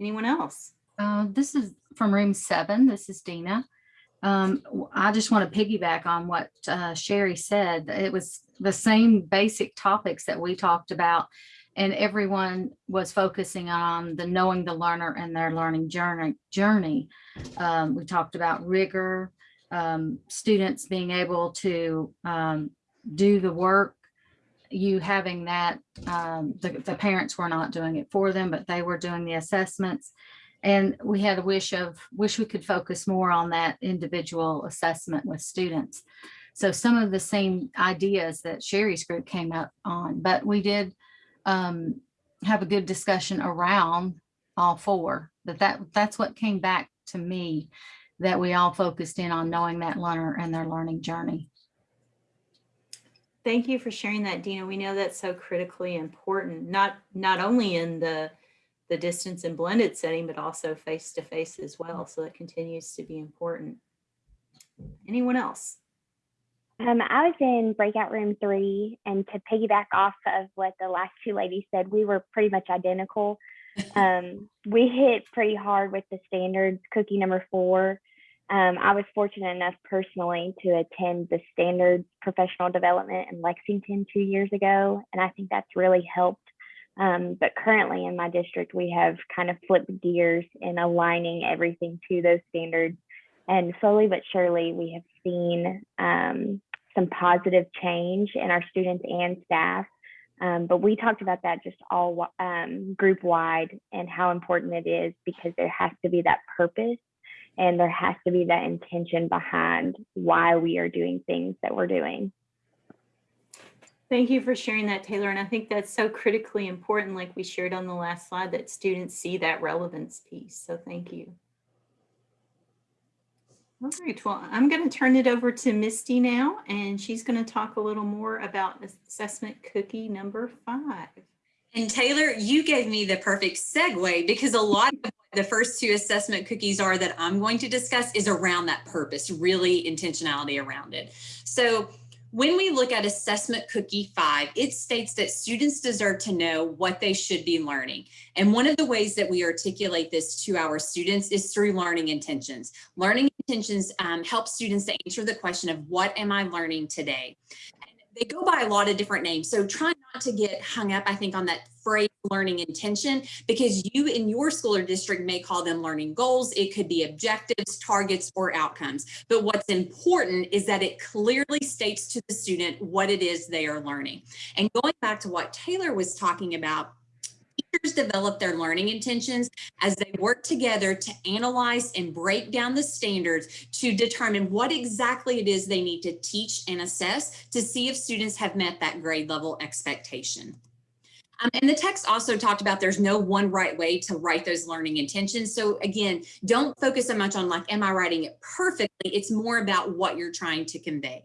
Anyone else? Uh, this is from room seven. This is Dina. Um, I just want to piggyback on what uh, Sherry said. It was the same basic topics that we talked about. And everyone was focusing on the knowing the learner and their learning journey. journey. Um, we talked about rigor, um, students being able to um, do the work you having that, um, the, the parents were not doing it for them, but they were doing the assessments. And we had a wish of, wish we could focus more on that individual assessment with students. So some of the same ideas that Sherry's group came up on, but we did um, have a good discussion around all four, that that, that's what came back to me, that we all focused in on knowing that learner and their learning journey. Thank you for sharing that, Dina. We know that's so critically important, not, not only in the, the distance and blended setting, but also face to face as well. So that continues to be important. Anyone else? Um, I was in breakout room three, and to piggyback off of what the last two ladies said, we were pretty much identical. *laughs* Um, we hit pretty hard with the standards cookie number four. Um, I was fortunate enough personally to attend the standards professional development in Lexington two years ago, and I think that's really helped. Um, but currently in my district, we have kind of flipped gears in aligning everything to those standards. And slowly but surely, we have seen um, some positive change in our students and staff. Um, but we talked about that just all um, group wide and how important it is because there has to be that purpose and there has to be that intention behind why we are doing things that we're doing. Thank you for sharing that, Taylor. And I think that's so critically important, like we shared on the last slide, that students see that relevance piece. So thank you. All right, well, I'm going to turn it over to Misty now, and she's going to talk a little more about assessment cookie number five. And Taylor, you gave me the perfect segue because a lot of what the first two assessment cookies are that I'm going to discuss is around that purpose, really intentionality around it. So when we look at assessment cookie five, it states that students deserve to know what they should be learning. And one of the ways that we articulate this to our students is through learning intentions. Learning intentions um, help students to answer the question of what am I learning today? they go by a lot of different names. So try not to get hung up, I think, on that phrase learning intention, because you in your school or district may call them learning goals. It could be objectives, targets, or outcomes. But what's important is that it clearly states to the student what it is they are learning. And going back to what Taylor was talking about, teachers develop their learning intentions as they work together to analyze and break down the standards to determine what exactly it is they need to teach and assess to see if students have met that grade level expectation. Um, and the text also talked about there's no one right way to write those learning intentions. So again, don't focus so much on like, am I writing it perfectly? It's more about what you're trying to convey.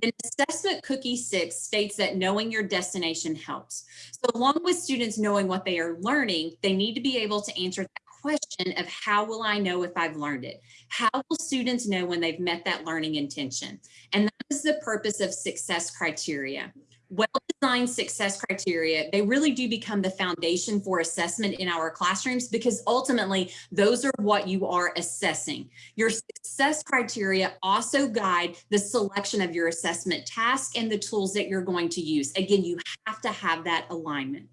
Then assessment cookie six states that knowing your destination helps. So along with students knowing what they are learning, they need to be able to answer that question of how will I know if I've learned it? How will students know when they've met that learning intention? And that is the purpose of success criteria well-designed success criteria, they really do become the foundation for assessment in our classrooms because ultimately those are what you are assessing. Your success criteria also guide the selection of your assessment task and the tools that you're going to use. Again, you have to have that alignment.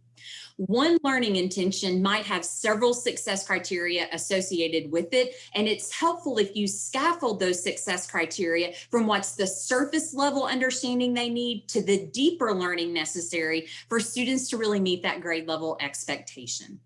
One learning intention might have several success criteria associated with it, and it's helpful if you scaffold those success criteria from what's the surface level understanding they need to the deeper learning necessary for students to really meet that grade level expectation.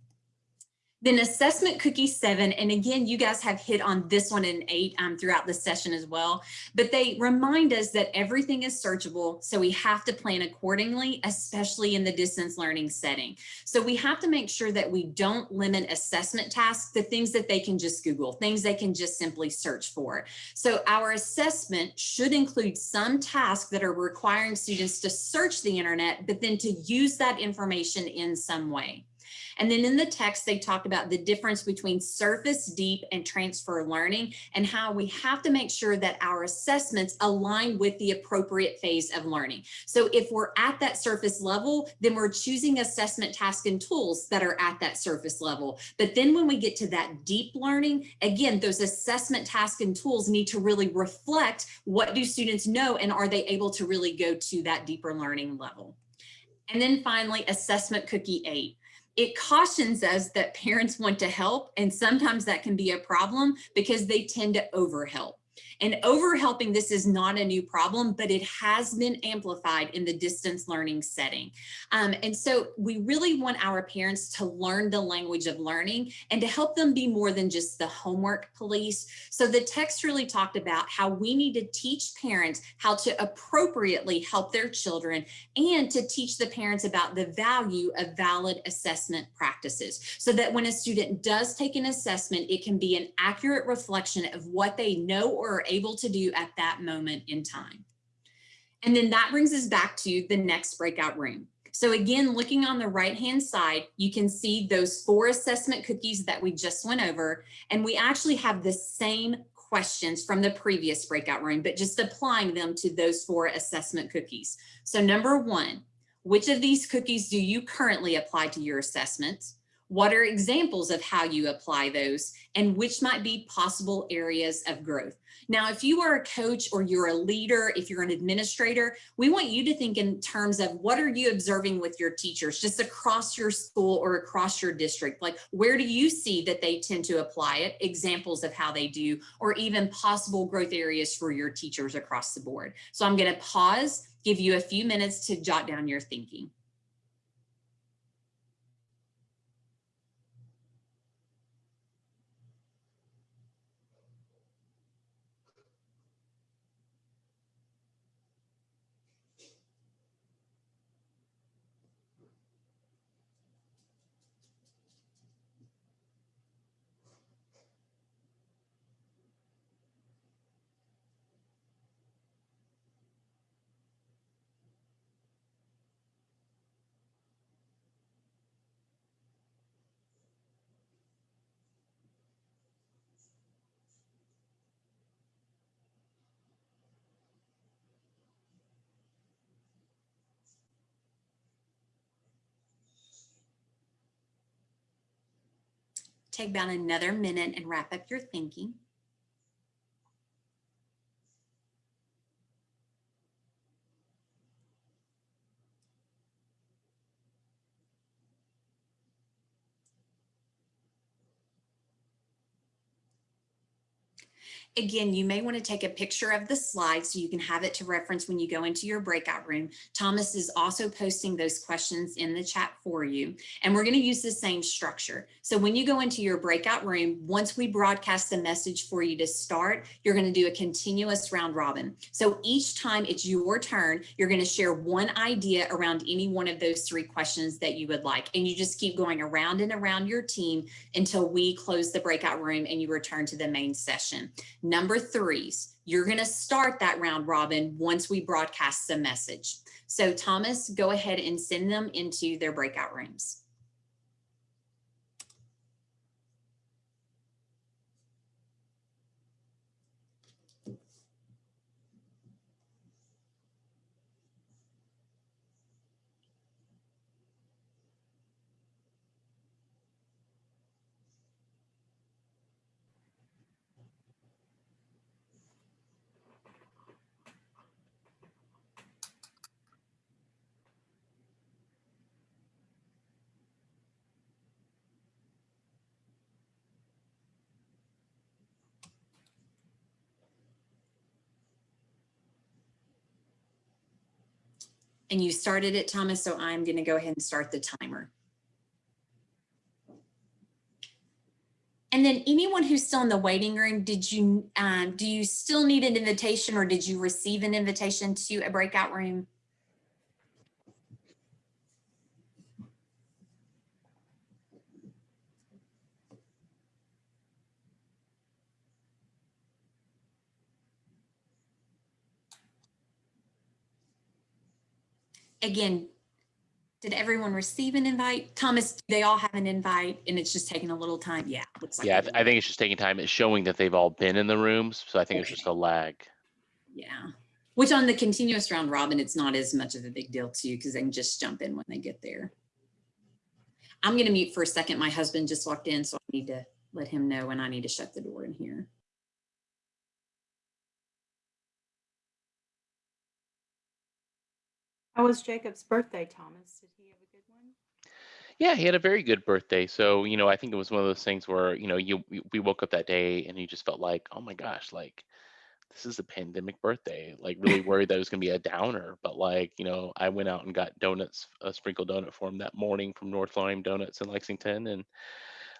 Then assessment cookie seven, and again, you guys have hit on this one in eight um, throughout the session as well, but they remind us that everything is searchable. So we have to plan accordingly, especially in the distance learning setting. So we have to make sure that we don't limit assessment tasks to things that they can just Google, things they can just simply search for. So our assessment should include some tasks that are requiring students to search the internet, but then to use that information in some way. And then in the text, they talked about the difference between surface, deep, and transfer learning and how we have to make sure that our assessments align with the appropriate phase of learning. So if we're at that surface level, then we're choosing assessment tasks and tools that are at that surface level. But then when we get to that deep learning, again, those assessment tasks and tools need to really reflect what do students know and are they able to really go to that deeper learning level. And then finally, assessment cookie eight it cautions us that parents want to help and sometimes that can be a problem because they tend to overhelp. And overhelping this is not a new problem, but it has been amplified in the distance learning setting. Um, and so we really want our parents to learn the language of learning and to help them be more than just the homework police. So the text really talked about how we need to teach parents how to appropriately help their children and to teach the parents about the value of valid assessment practices so that when a student does take an assessment, it can be an accurate reflection of what they know or are able to do at that moment in time. And then that brings us back to the next breakout room. So again, looking on the right-hand side, you can see those four assessment cookies that we just went over, and we actually have the same questions from the previous breakout room, but just applying them to those four assessment cookies. So number one, which of these cookies do you currently apply to your assessments? What are examples of how you apply those and which might be possible areas of growth? Now, if you are a coach or you're a leader, if you're an administrator, we want you to think in terms of what are you observing with your teachers just across your school or across your district? Like, where do you see that they tend to apply it? Examples of how they do, or even possible growth areas for your teachers across the board. So I'm going to pause, give you a few minutes to jot down your thinking. Take about another minute and wrap up your thinking. Again, you may want to take a picture of the slide so you can have it to reference when you go into your breakout room. Thomas is also posting those questions in the chat for you. And we're going to use the same structure. So when you go into your breakout room, once we broadcast the message for you to start, you're going to do a continuous round robin. So each time it's your turn, you're going to share one idea around any one of those three questions that you would like. And you just keep going around and around your team until we close the breakout room and you return to the main session. Number threes, you're going to start that round robin once we broadcast the message. So Thomas, go ahead and send them into their breakout rooms. And you started it, Thomas, so I'm going to go ahead and start the timer. And then anyone who's still in the waiting room, did you, um, do you still need an invitation or did you receive an invitation to a breakout room? Again, did everyone receive an invite? Thomas, do they all have an invite and it's just taking a little time? Yeah. looks like Yeah, I, th- I think it's just taking time. It's showing that they've all been in the rooms, so I think it's just a lag. Yeah, which on the continuous round robin, it's not as much of a big deal too, because they can just jump in when they get there. I'm gonna mute for a second. My husband just walked in, so I need to let him know when I need to shut the door in here. How was Jacob's birthday, Thomas? Did he have a good one? Yeah, he had a very good birthday. So, you know, I think it was one of those things where, you know, you we woke up that day and you just felt like, oh my gosh, like this is a pandemic birthday. Like really *laughs* worried that it was gonna be a downer. But like, you know, I went out and got donuts, a sprinkle donut for him that morning from North Lime Donuts in Lexington, and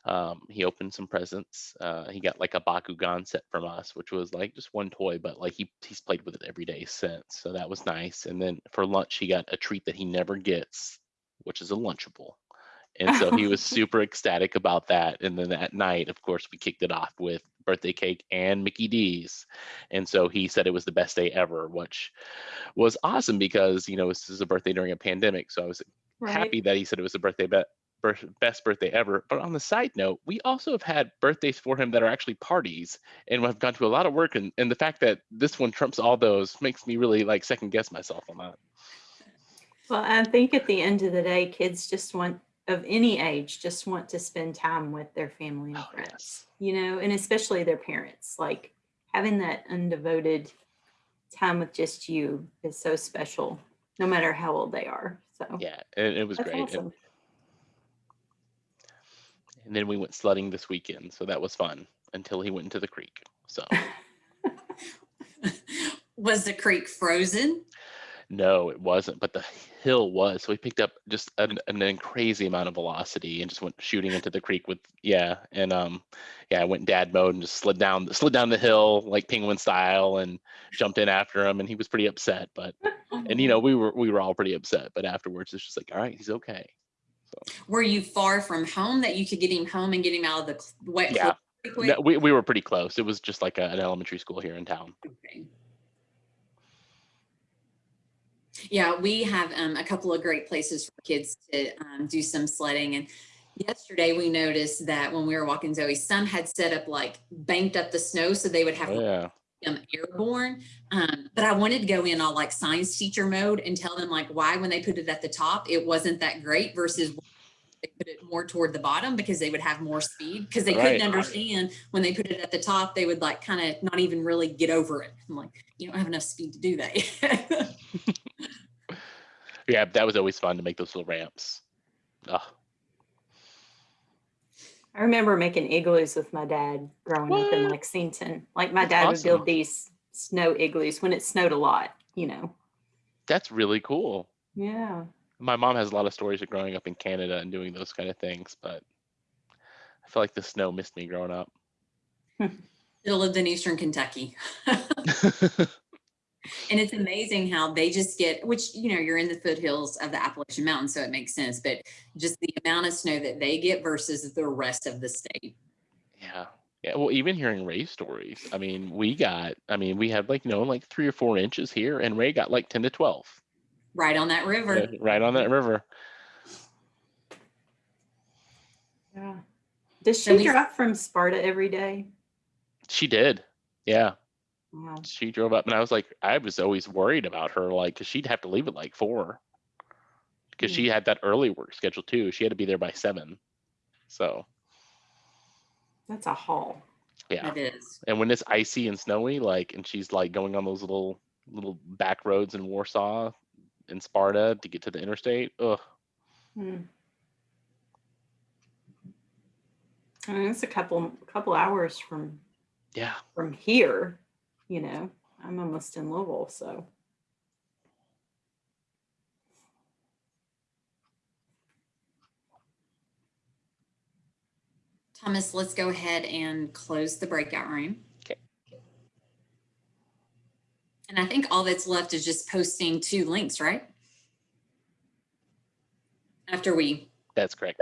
um, he opened some presents. Uh, he got like a Bakugan set from us, which was like just one toy, but like he he's played with it every day since. So that was nice. And then for lunch, he got a treat that he never gets, which is a Lunchable. And so he was *laughs* super ecstatic about that. And then at night, of course, we kicked it off with birthday cake and Mickey D's. And so he said it was the best day ever, which was awesome because, you know, this is a birthday during a pandemic. So I was Right. happy that he said it was a birthday birth- best birthday ever. But on the side note, we also have had birthdays for him that are actually parties and have gone to a lot of work. And, and the fact that this one trumps all those makes me really like second guess myself on that. Well, I think at the end of the day, kids just want, of any age, just want to spend time with their family and Oh, friends. yes. You know, and especially their parents. Like having that undevoted time with just you is so special, no matter how old they are. So Yeah, and it was that's great. Awesome. And then we went sledding this weekend, so that was fun until he went into the creek. So *laughs* Was the creek frozen? no, it wasn't, but the hill was. So we picked up just an, an crazy amount of velocity and just went shooting into the creek with yeah, and um yeah, I went dad mode and just slid down slid down the hill like penguin style and jumped in after him, and he was pretty upset. But and you know we were we were all pretty upset, but afterwards it's just like all right, he's okay. Were you far from home that you could get him home and get him out of the wet? Yeah. No, we we were pretty close. It was just like a, an elementary school here in town. Okay. Yeah, we have um, a couple of great places for kids to um, do some sledding. And yesterday we noticed that when we were walking Zoe, some had set up like banked up the snow so they would have Oh, yeah. Them airborne. Um, but I wanted to go in all like science teacher mode and tell them like why when they put it at the top, it wasn't that great versus they put it more toward the bottom because they would have more speed because they Right. couldn't understand when they put it at the top, they would like kind of not even really get over it. I'm like, you don't have enough speed to do that. *laughs* Yeah, that was always fun to make those little ramps. Oh, I remember making igloos with my dad growing up in Lexington. Like my That's dad would build these snow igloos when it snowed a lot, you know. that's really cool. Yeah. My mom has a lot of stories of growing up in Canada and doing those kind of things, but I feel like the snow missed me growing up. *laughs* Still lived in Eastern Kentucky. *laughs* *laughs* And it's amazing how they just get, which, you know, you're in the foothills of the Appalachian Mountains, so it makes sense, but just the amount of snow that they get versus the rest of the state. Yeah. Yeah. Well, even hearing Ray's stories, I mean, we got, I mean, we had like, you know, like three or four inches here, and Ray got like 10 to 12 Right on that river. uh, right on that river. Yeah. Does So she we- drive from Sparta every day? She did. Yeah. Wow. She drove up, and I was like, I was always worried about her, like, because she'd have to leave at like four because Hmm. she had that early work schedule too. She had to be there by seven. So, That's a haul. yeah. It is. And when it's icy and snowy, like, and she's like going on those little little back roads in Warsaw in Sparta to get to the interstate. Ugh. Hmm. I mean, it's a couple couple hours from Yeah. from here, you know. I'm almost in Louisville, so Thomas, let's go ahead and close the breakout room. Okay. And I think all that's left is just posting two links, right? After we, That's correct.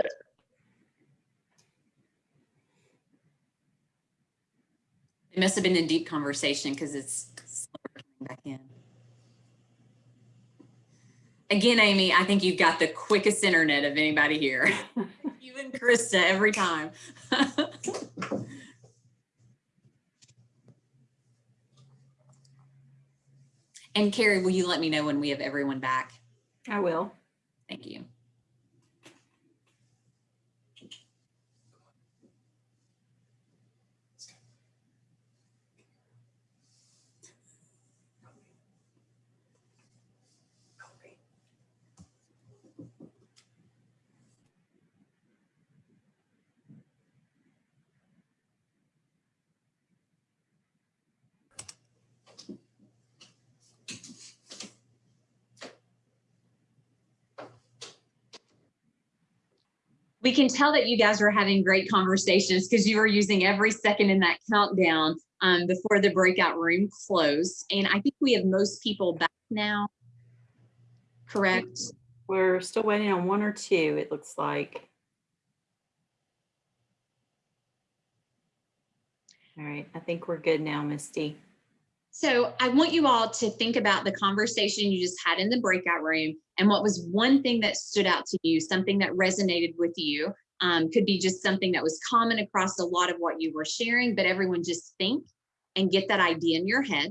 It must have been a deep conversation because it's slower coming back in. Again, Amy, I think you've got the quickest internet of anybody here. *laughs* You and Krista every time. *laughs* And Carrie, will you let me know when we have everyone back? I will. Thank you. We can tell that you guys were having great conversations because you were using every second in that countdown um, before the breakout room closed. And I think we have most people back now. Correct? We're still waiting on one or two, it looks like. All right, I think we're good now, Misty. So I want you all to think about the conversation you just had in the breakout room and what was one thing that stood out to you, something that resonated with you. Um, could be just something that was common across a lot of what you were sharing, but everyone just think and get that idea in your head.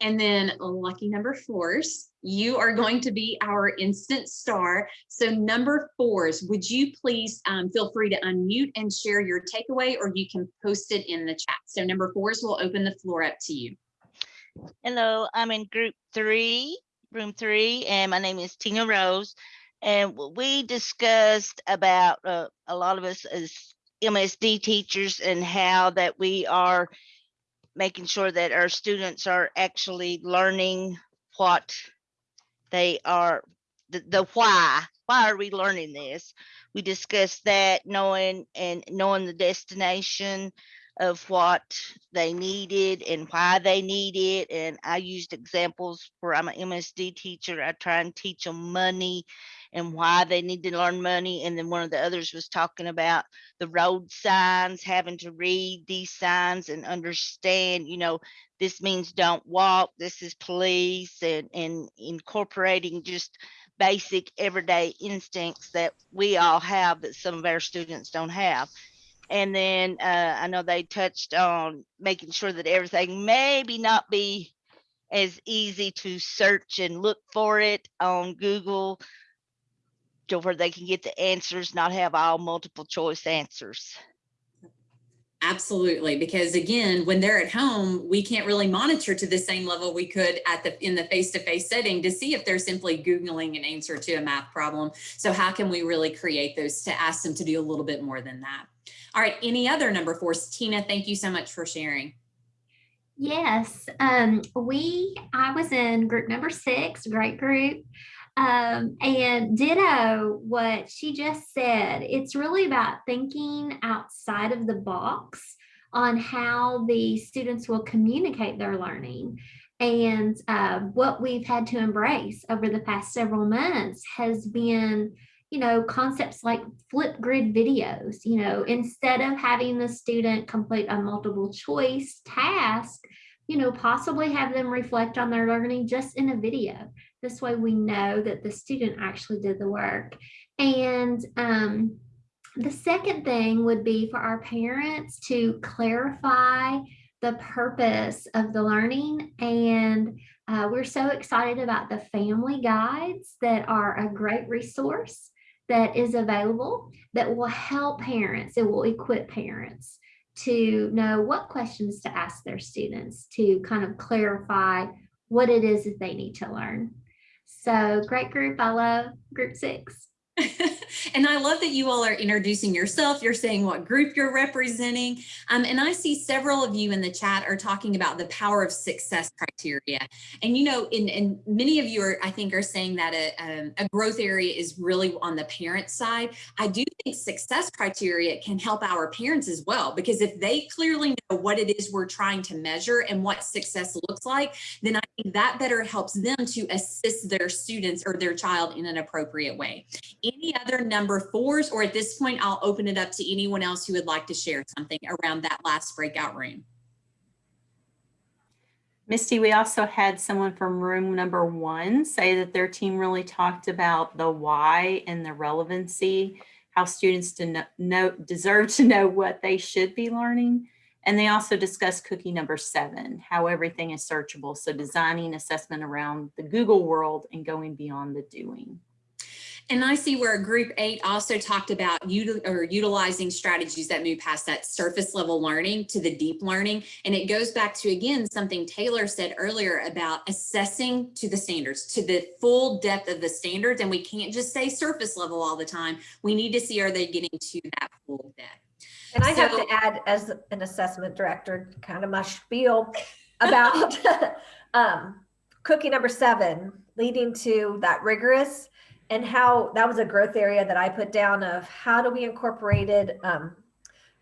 And then lucky number fours, you are going to be our instant star. So number fours, would you please um, feel free to unmute and share your takeaway or you can post it in the chat. So number fours will open the floor up to you. Hello, I'm in group three, room three, and my name is Tina Rose. And we discussed about uh, a lot of us as MSD teachers and how that we are making sure that our students are actually learning what they are, the, the why. Why are we learning this? We discussed that knowing and knowing the destination of what they needed and why they need it. And I used examples where I'm an MSD teacher. I try and teach them money and why they need to learn money. And then one of the others was talking about the road signs, having to read these signs and understand, you know, this means don't walk, this is police, and, and incorporating just basic everyday instincts that we all have that some of our students don't have. And then uh, I know they touched on making sure that everything maybe not be as easy to search and look for it on Google to where they can get the answers, not have all multiple choice answers. Absolutely, because again, when they're at home, we can't really monitor to the same level we could at the in the face-to-face setting to see if they're simply Googling an answer to a math problem. So how can we really create those to ask them to do a little bit more than that? All right, any other number fours? Tina, thank you so much for sharing. Yes, um, we, I was in group number six, great group. Um, and ditto what she just said. It's really about thinking outside of the box on how the students will communicate their learning. And uh, what we've had to embrace over the past several months has been you know, concepts like flip grid videos, you know, instead of having the student complete a multiple choice task, you know, possibly have them reflect on their learning just in a video. This way we know that the student actually did the work. And um, the second thing would be for our parents to clarify the purpose of the learning and uh, we're so excited about the family guides that are a great resource that is available that will help parents, it will equip parents to know what questions to ask their students to kind of clarify what it is that they need to learn. So great group. I love group six. *laughs* And I love that you all are introducing yourself. You're saying what group you're representing. Um, and I see several of you in the chat are talking about the power of success criteria. And, you know, in, and many of you are, I think, are saying that a, um, a growth area is really on the parent side. I do think success criteria can help our parents as well, because if they clearly know what it is we're trying to measure and what success looks like, then I think that better helps them to assist their students or their child in an appropriate way. Any other number fours, or at this point, I'll open it up to anyone else who would like to share something around that last breakout room. Misty, we also had someone from room number one say that their team really talked about the why and the relevancy, how students to know, deserve to know what they should be learning. And they also discussed cookie number seven, how everything is searchable. So designing assessment around the Google world and going beyond the doing. And I see where group eight also talked about util or utilizing strategies that move past that surface level learning to the deep learning. And it goes back to, again, something Taylor said earlier about assessing to the standards, to the full depth of the standards. And we can't just say surface level all the time. We need to see, are they getting to that full depth? And I have to add, as an assessment director, kind of my spiel about *laughs* um, cookie number seven, leading to that rigorous and how that was a growth area that I put down of how do we incorporated um,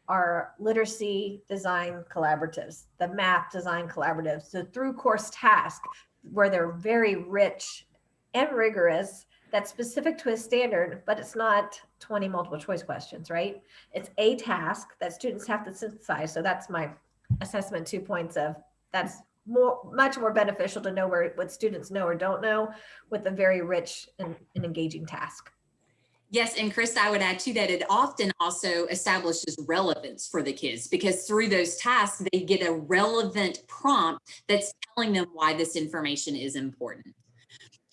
our literacy design collaboratives, the math design collaboratives. So through course task, where they're very rich and rigorous, that's specific to a standard, but it's not 20 multiple choice questions, right? It's a task that students have to synthesize. So that's my assessment two points of that's more much more beneficial to know where what students know or don't know with a very rich and, and engaging task. Yes, and Chris, I would add to that, it often also establishes relevance for the kids because through those tasks, they get a relevant prompt that's telling them why this information is important.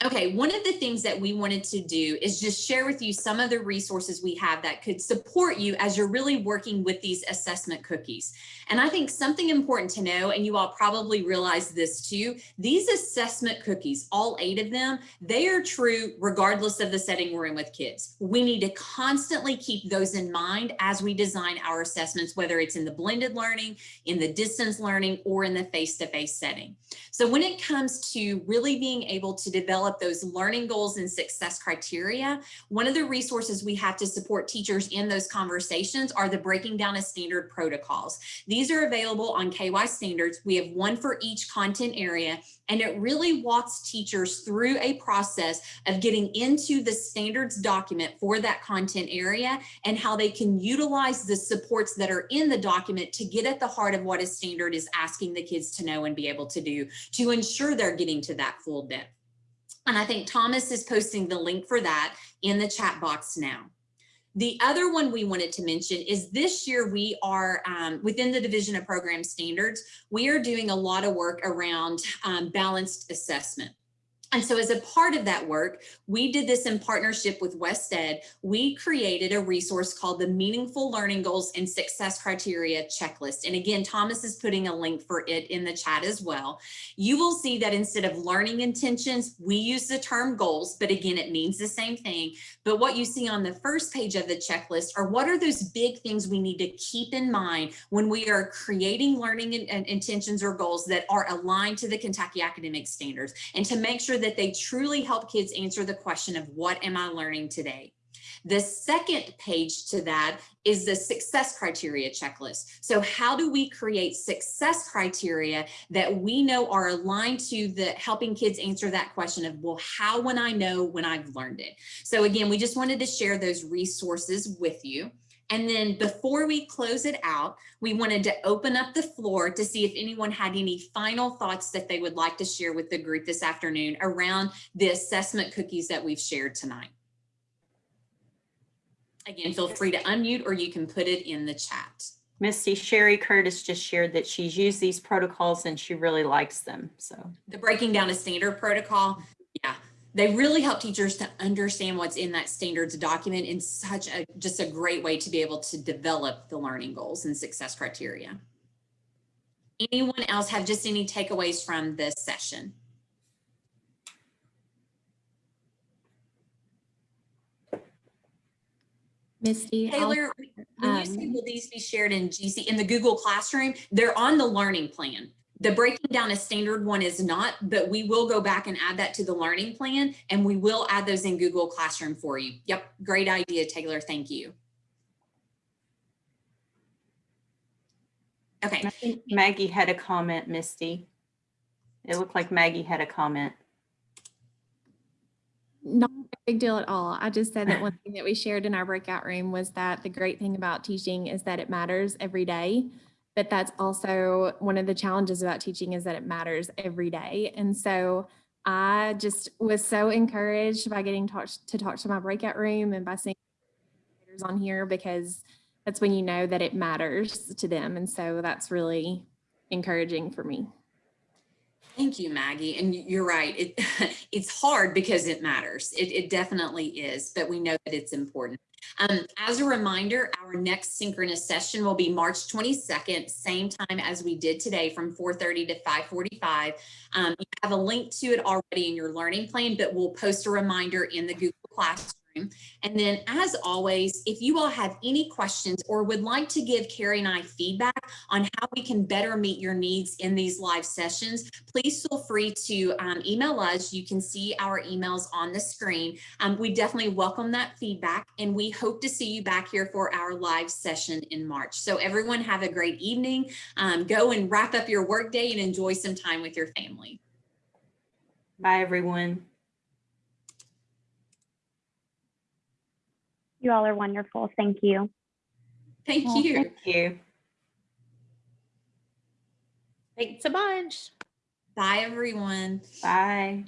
Okay, one of the things that we wanted to do is just share with you some of the resources we have that could support you as you're really working with these assessment cookies. And I think something important to know, and you all probably realize this too, these assessment cookies, all eight of them, they are true regardless of the setting we're in with kids. We need to constantly keep those in mind as we design our assessments, whether it's in the blended learning, in the distance learning, or in the face-to-face setting. So when it comes to really being able to develop those learning goals and success criteria, one of the resources we have to support teachers in those conversations are the breaking down of standard protocols. These are available on KY standards. We have one for each content area, and it really walks teachers through a process of getting into the standards document for that content area and how they can utilize the supports that are in the document to get at the heart of what a standard is asking the kids to know and be able to do to ensure they're getting to that full depth. And I think Thomas is posting the link for that in the chat box now. The other one we wanted to mention is this year we are um, within the Division of Program Standards, we are doing a lot of work around um, balanced assessment. And so as a part of that work, we did this in partnership with West WestEd. We created a resource called the Meaningful Learning Goals and Success Criteria Checklist. And again, Thomas is putting a link for it in the chat as well. You will see that instead of learning intentions, we use the term goals, but again, it means the same thing. But what you see on the first page of the checklist are what are those big things we need to keep in mind when we are creating learning in, in intentions or goals that are aligned to the Kentucky academic standards and to make sure that they truly help kids answer the question of what am I learning today? The second page to that is the success criteria checklist. So how do we create success criteria that we know are aligned to the helping kids answer that question of, well, how when I know when I've learned it? So again, we just wanted to share those resources with you. And then before we close it out, we wanted to open up the floor to see if anyone had any final thoughts that they would like to share with the group this afternoon around the assessment cookies that we've shared tonight. Again, feel free to unmute or you can put it in the chat. Misty Sherry Curtis just shared that she's used these protocols and she really likes them. So The breaking down a standard protocol, they really help teachers to understand what's in that standards document in such a just a great way to be able to develop the learning goals and success criteria. Anyone else have just any takeaways from this session? Misty. I'll- Taylor, when you say um, will these be shared in GC, in the Google Classroom, they're on the learning plan. The breaking down a standard one is not, but we will go back and add that to the learning plan and we will add those in Google Classroom for you. Yep, great idea, Taylor. Thank you. Okay. I think Maggie had a comment, Misty. It looked like Maggie had a comment. Not a big deal at all. I just said that one thing that we shared in our breakout room was that the great thing about teaching is that it matters every day. But that's also one of the challenges about teaching is that it matters every day. And so I just was so encouraged by getting talked to talk to my breakout room and by seeing on here because that's when you know that it matters to them. And so that's really encouraging for me. Thank you, Maggie. And you're right. It, *laughs* it's hard because it matters. It, it definitely is, but we know that it's important. Um, as a reminder, our next synchronous session will be March 22nd, same time as we did today from 4:30 to 5:45. Um, you have a link to it already in your learning plan, but we'll post a reminder in the Google Classroom. And then as always, if you all have any questions or would like to give Carrie and I feedback on how we can better meet your needs in these live sessions, please feel free to um, email us. You can see our emails on the screen. Um, we definitely welcome that feedback and we hope to see you back here for our live session in March. So everyone have a great evening. Um, go and wrap up your workday and enjoy some time with your family. Bye, everyone. You all are wonderful. Thank you. Thank Well, you. Thank you. Thanks a bunch. Bye, everyone. Bye.